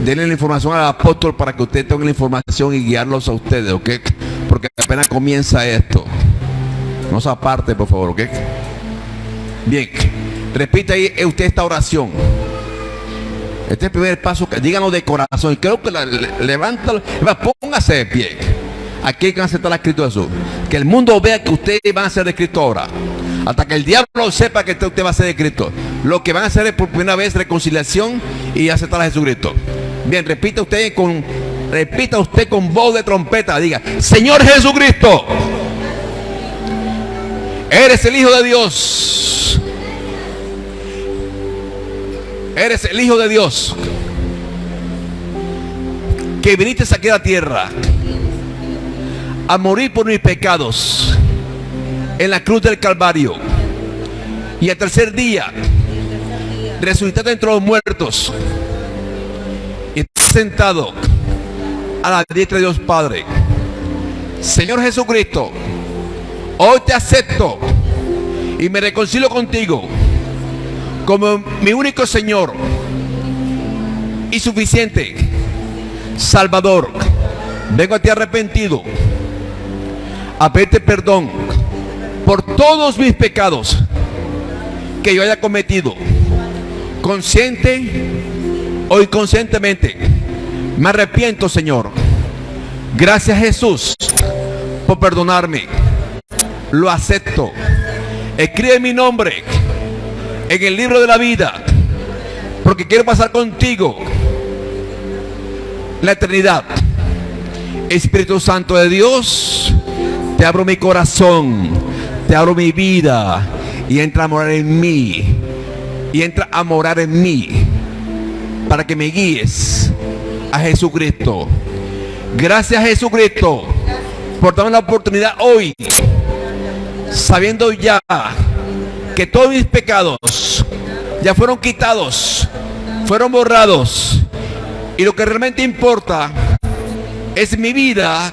denle la información al apóstol para que usted tenga la información y guiarlos a ustedes, ok. Porque apenas comienza esto. No se aparte, por favor, ok. Bien, repita ahí eh, usted esta oración. Este es el primer paso, que- díganos de corazón. Y creo que la, le- levántalo, póngase de pie. Aquí hay que aceptar la Cristo Jesús. Que el mundo vea que ustedes van a ser de ahora. Hasta que el diablo sepa que usted va a ser de. Lo que van a hacer es por primera vez reconciliación y aceptar a Jesucristo. Bien, repita usted con repita usted con voz de trompeta, diga, "Señor Jesucristo, eres el hijo de Dios. Eres el hijo de Dios que viniste aquí a la tierra a morir por mis pecados en la cruz del Calvario. Y al tercer día resucitaste entre los muertos y estás sentado a la diestra de Dios Padre. Señor Jesucristo, hoy te acepto y me reconcilio contigo como mi único Señor y suficiente Salvador. Vengo a ti arrepentido a pedirte perdón por todos mis pecados que yo haya cometido, consciente o inconscientemente. Me arrepiento, Señor. Gracias, Jesús, por perdonarme. Lo acepto. Escribe mi nombre en el libro de la vida. Porque quiero pasar contigo la eternidad. Espíritu Santo de Dios, te abro mi corazón, te abro mi vida y entra a morar en mí. Y entra a morar en mí para que me guíes a Jesucristo. Gracias Jesucristo por darme la oportunidad hoy, sabiendo ya que todos mis pecados ya fueron quitados, fueron borrados. Y lo que realmente importa es mi vida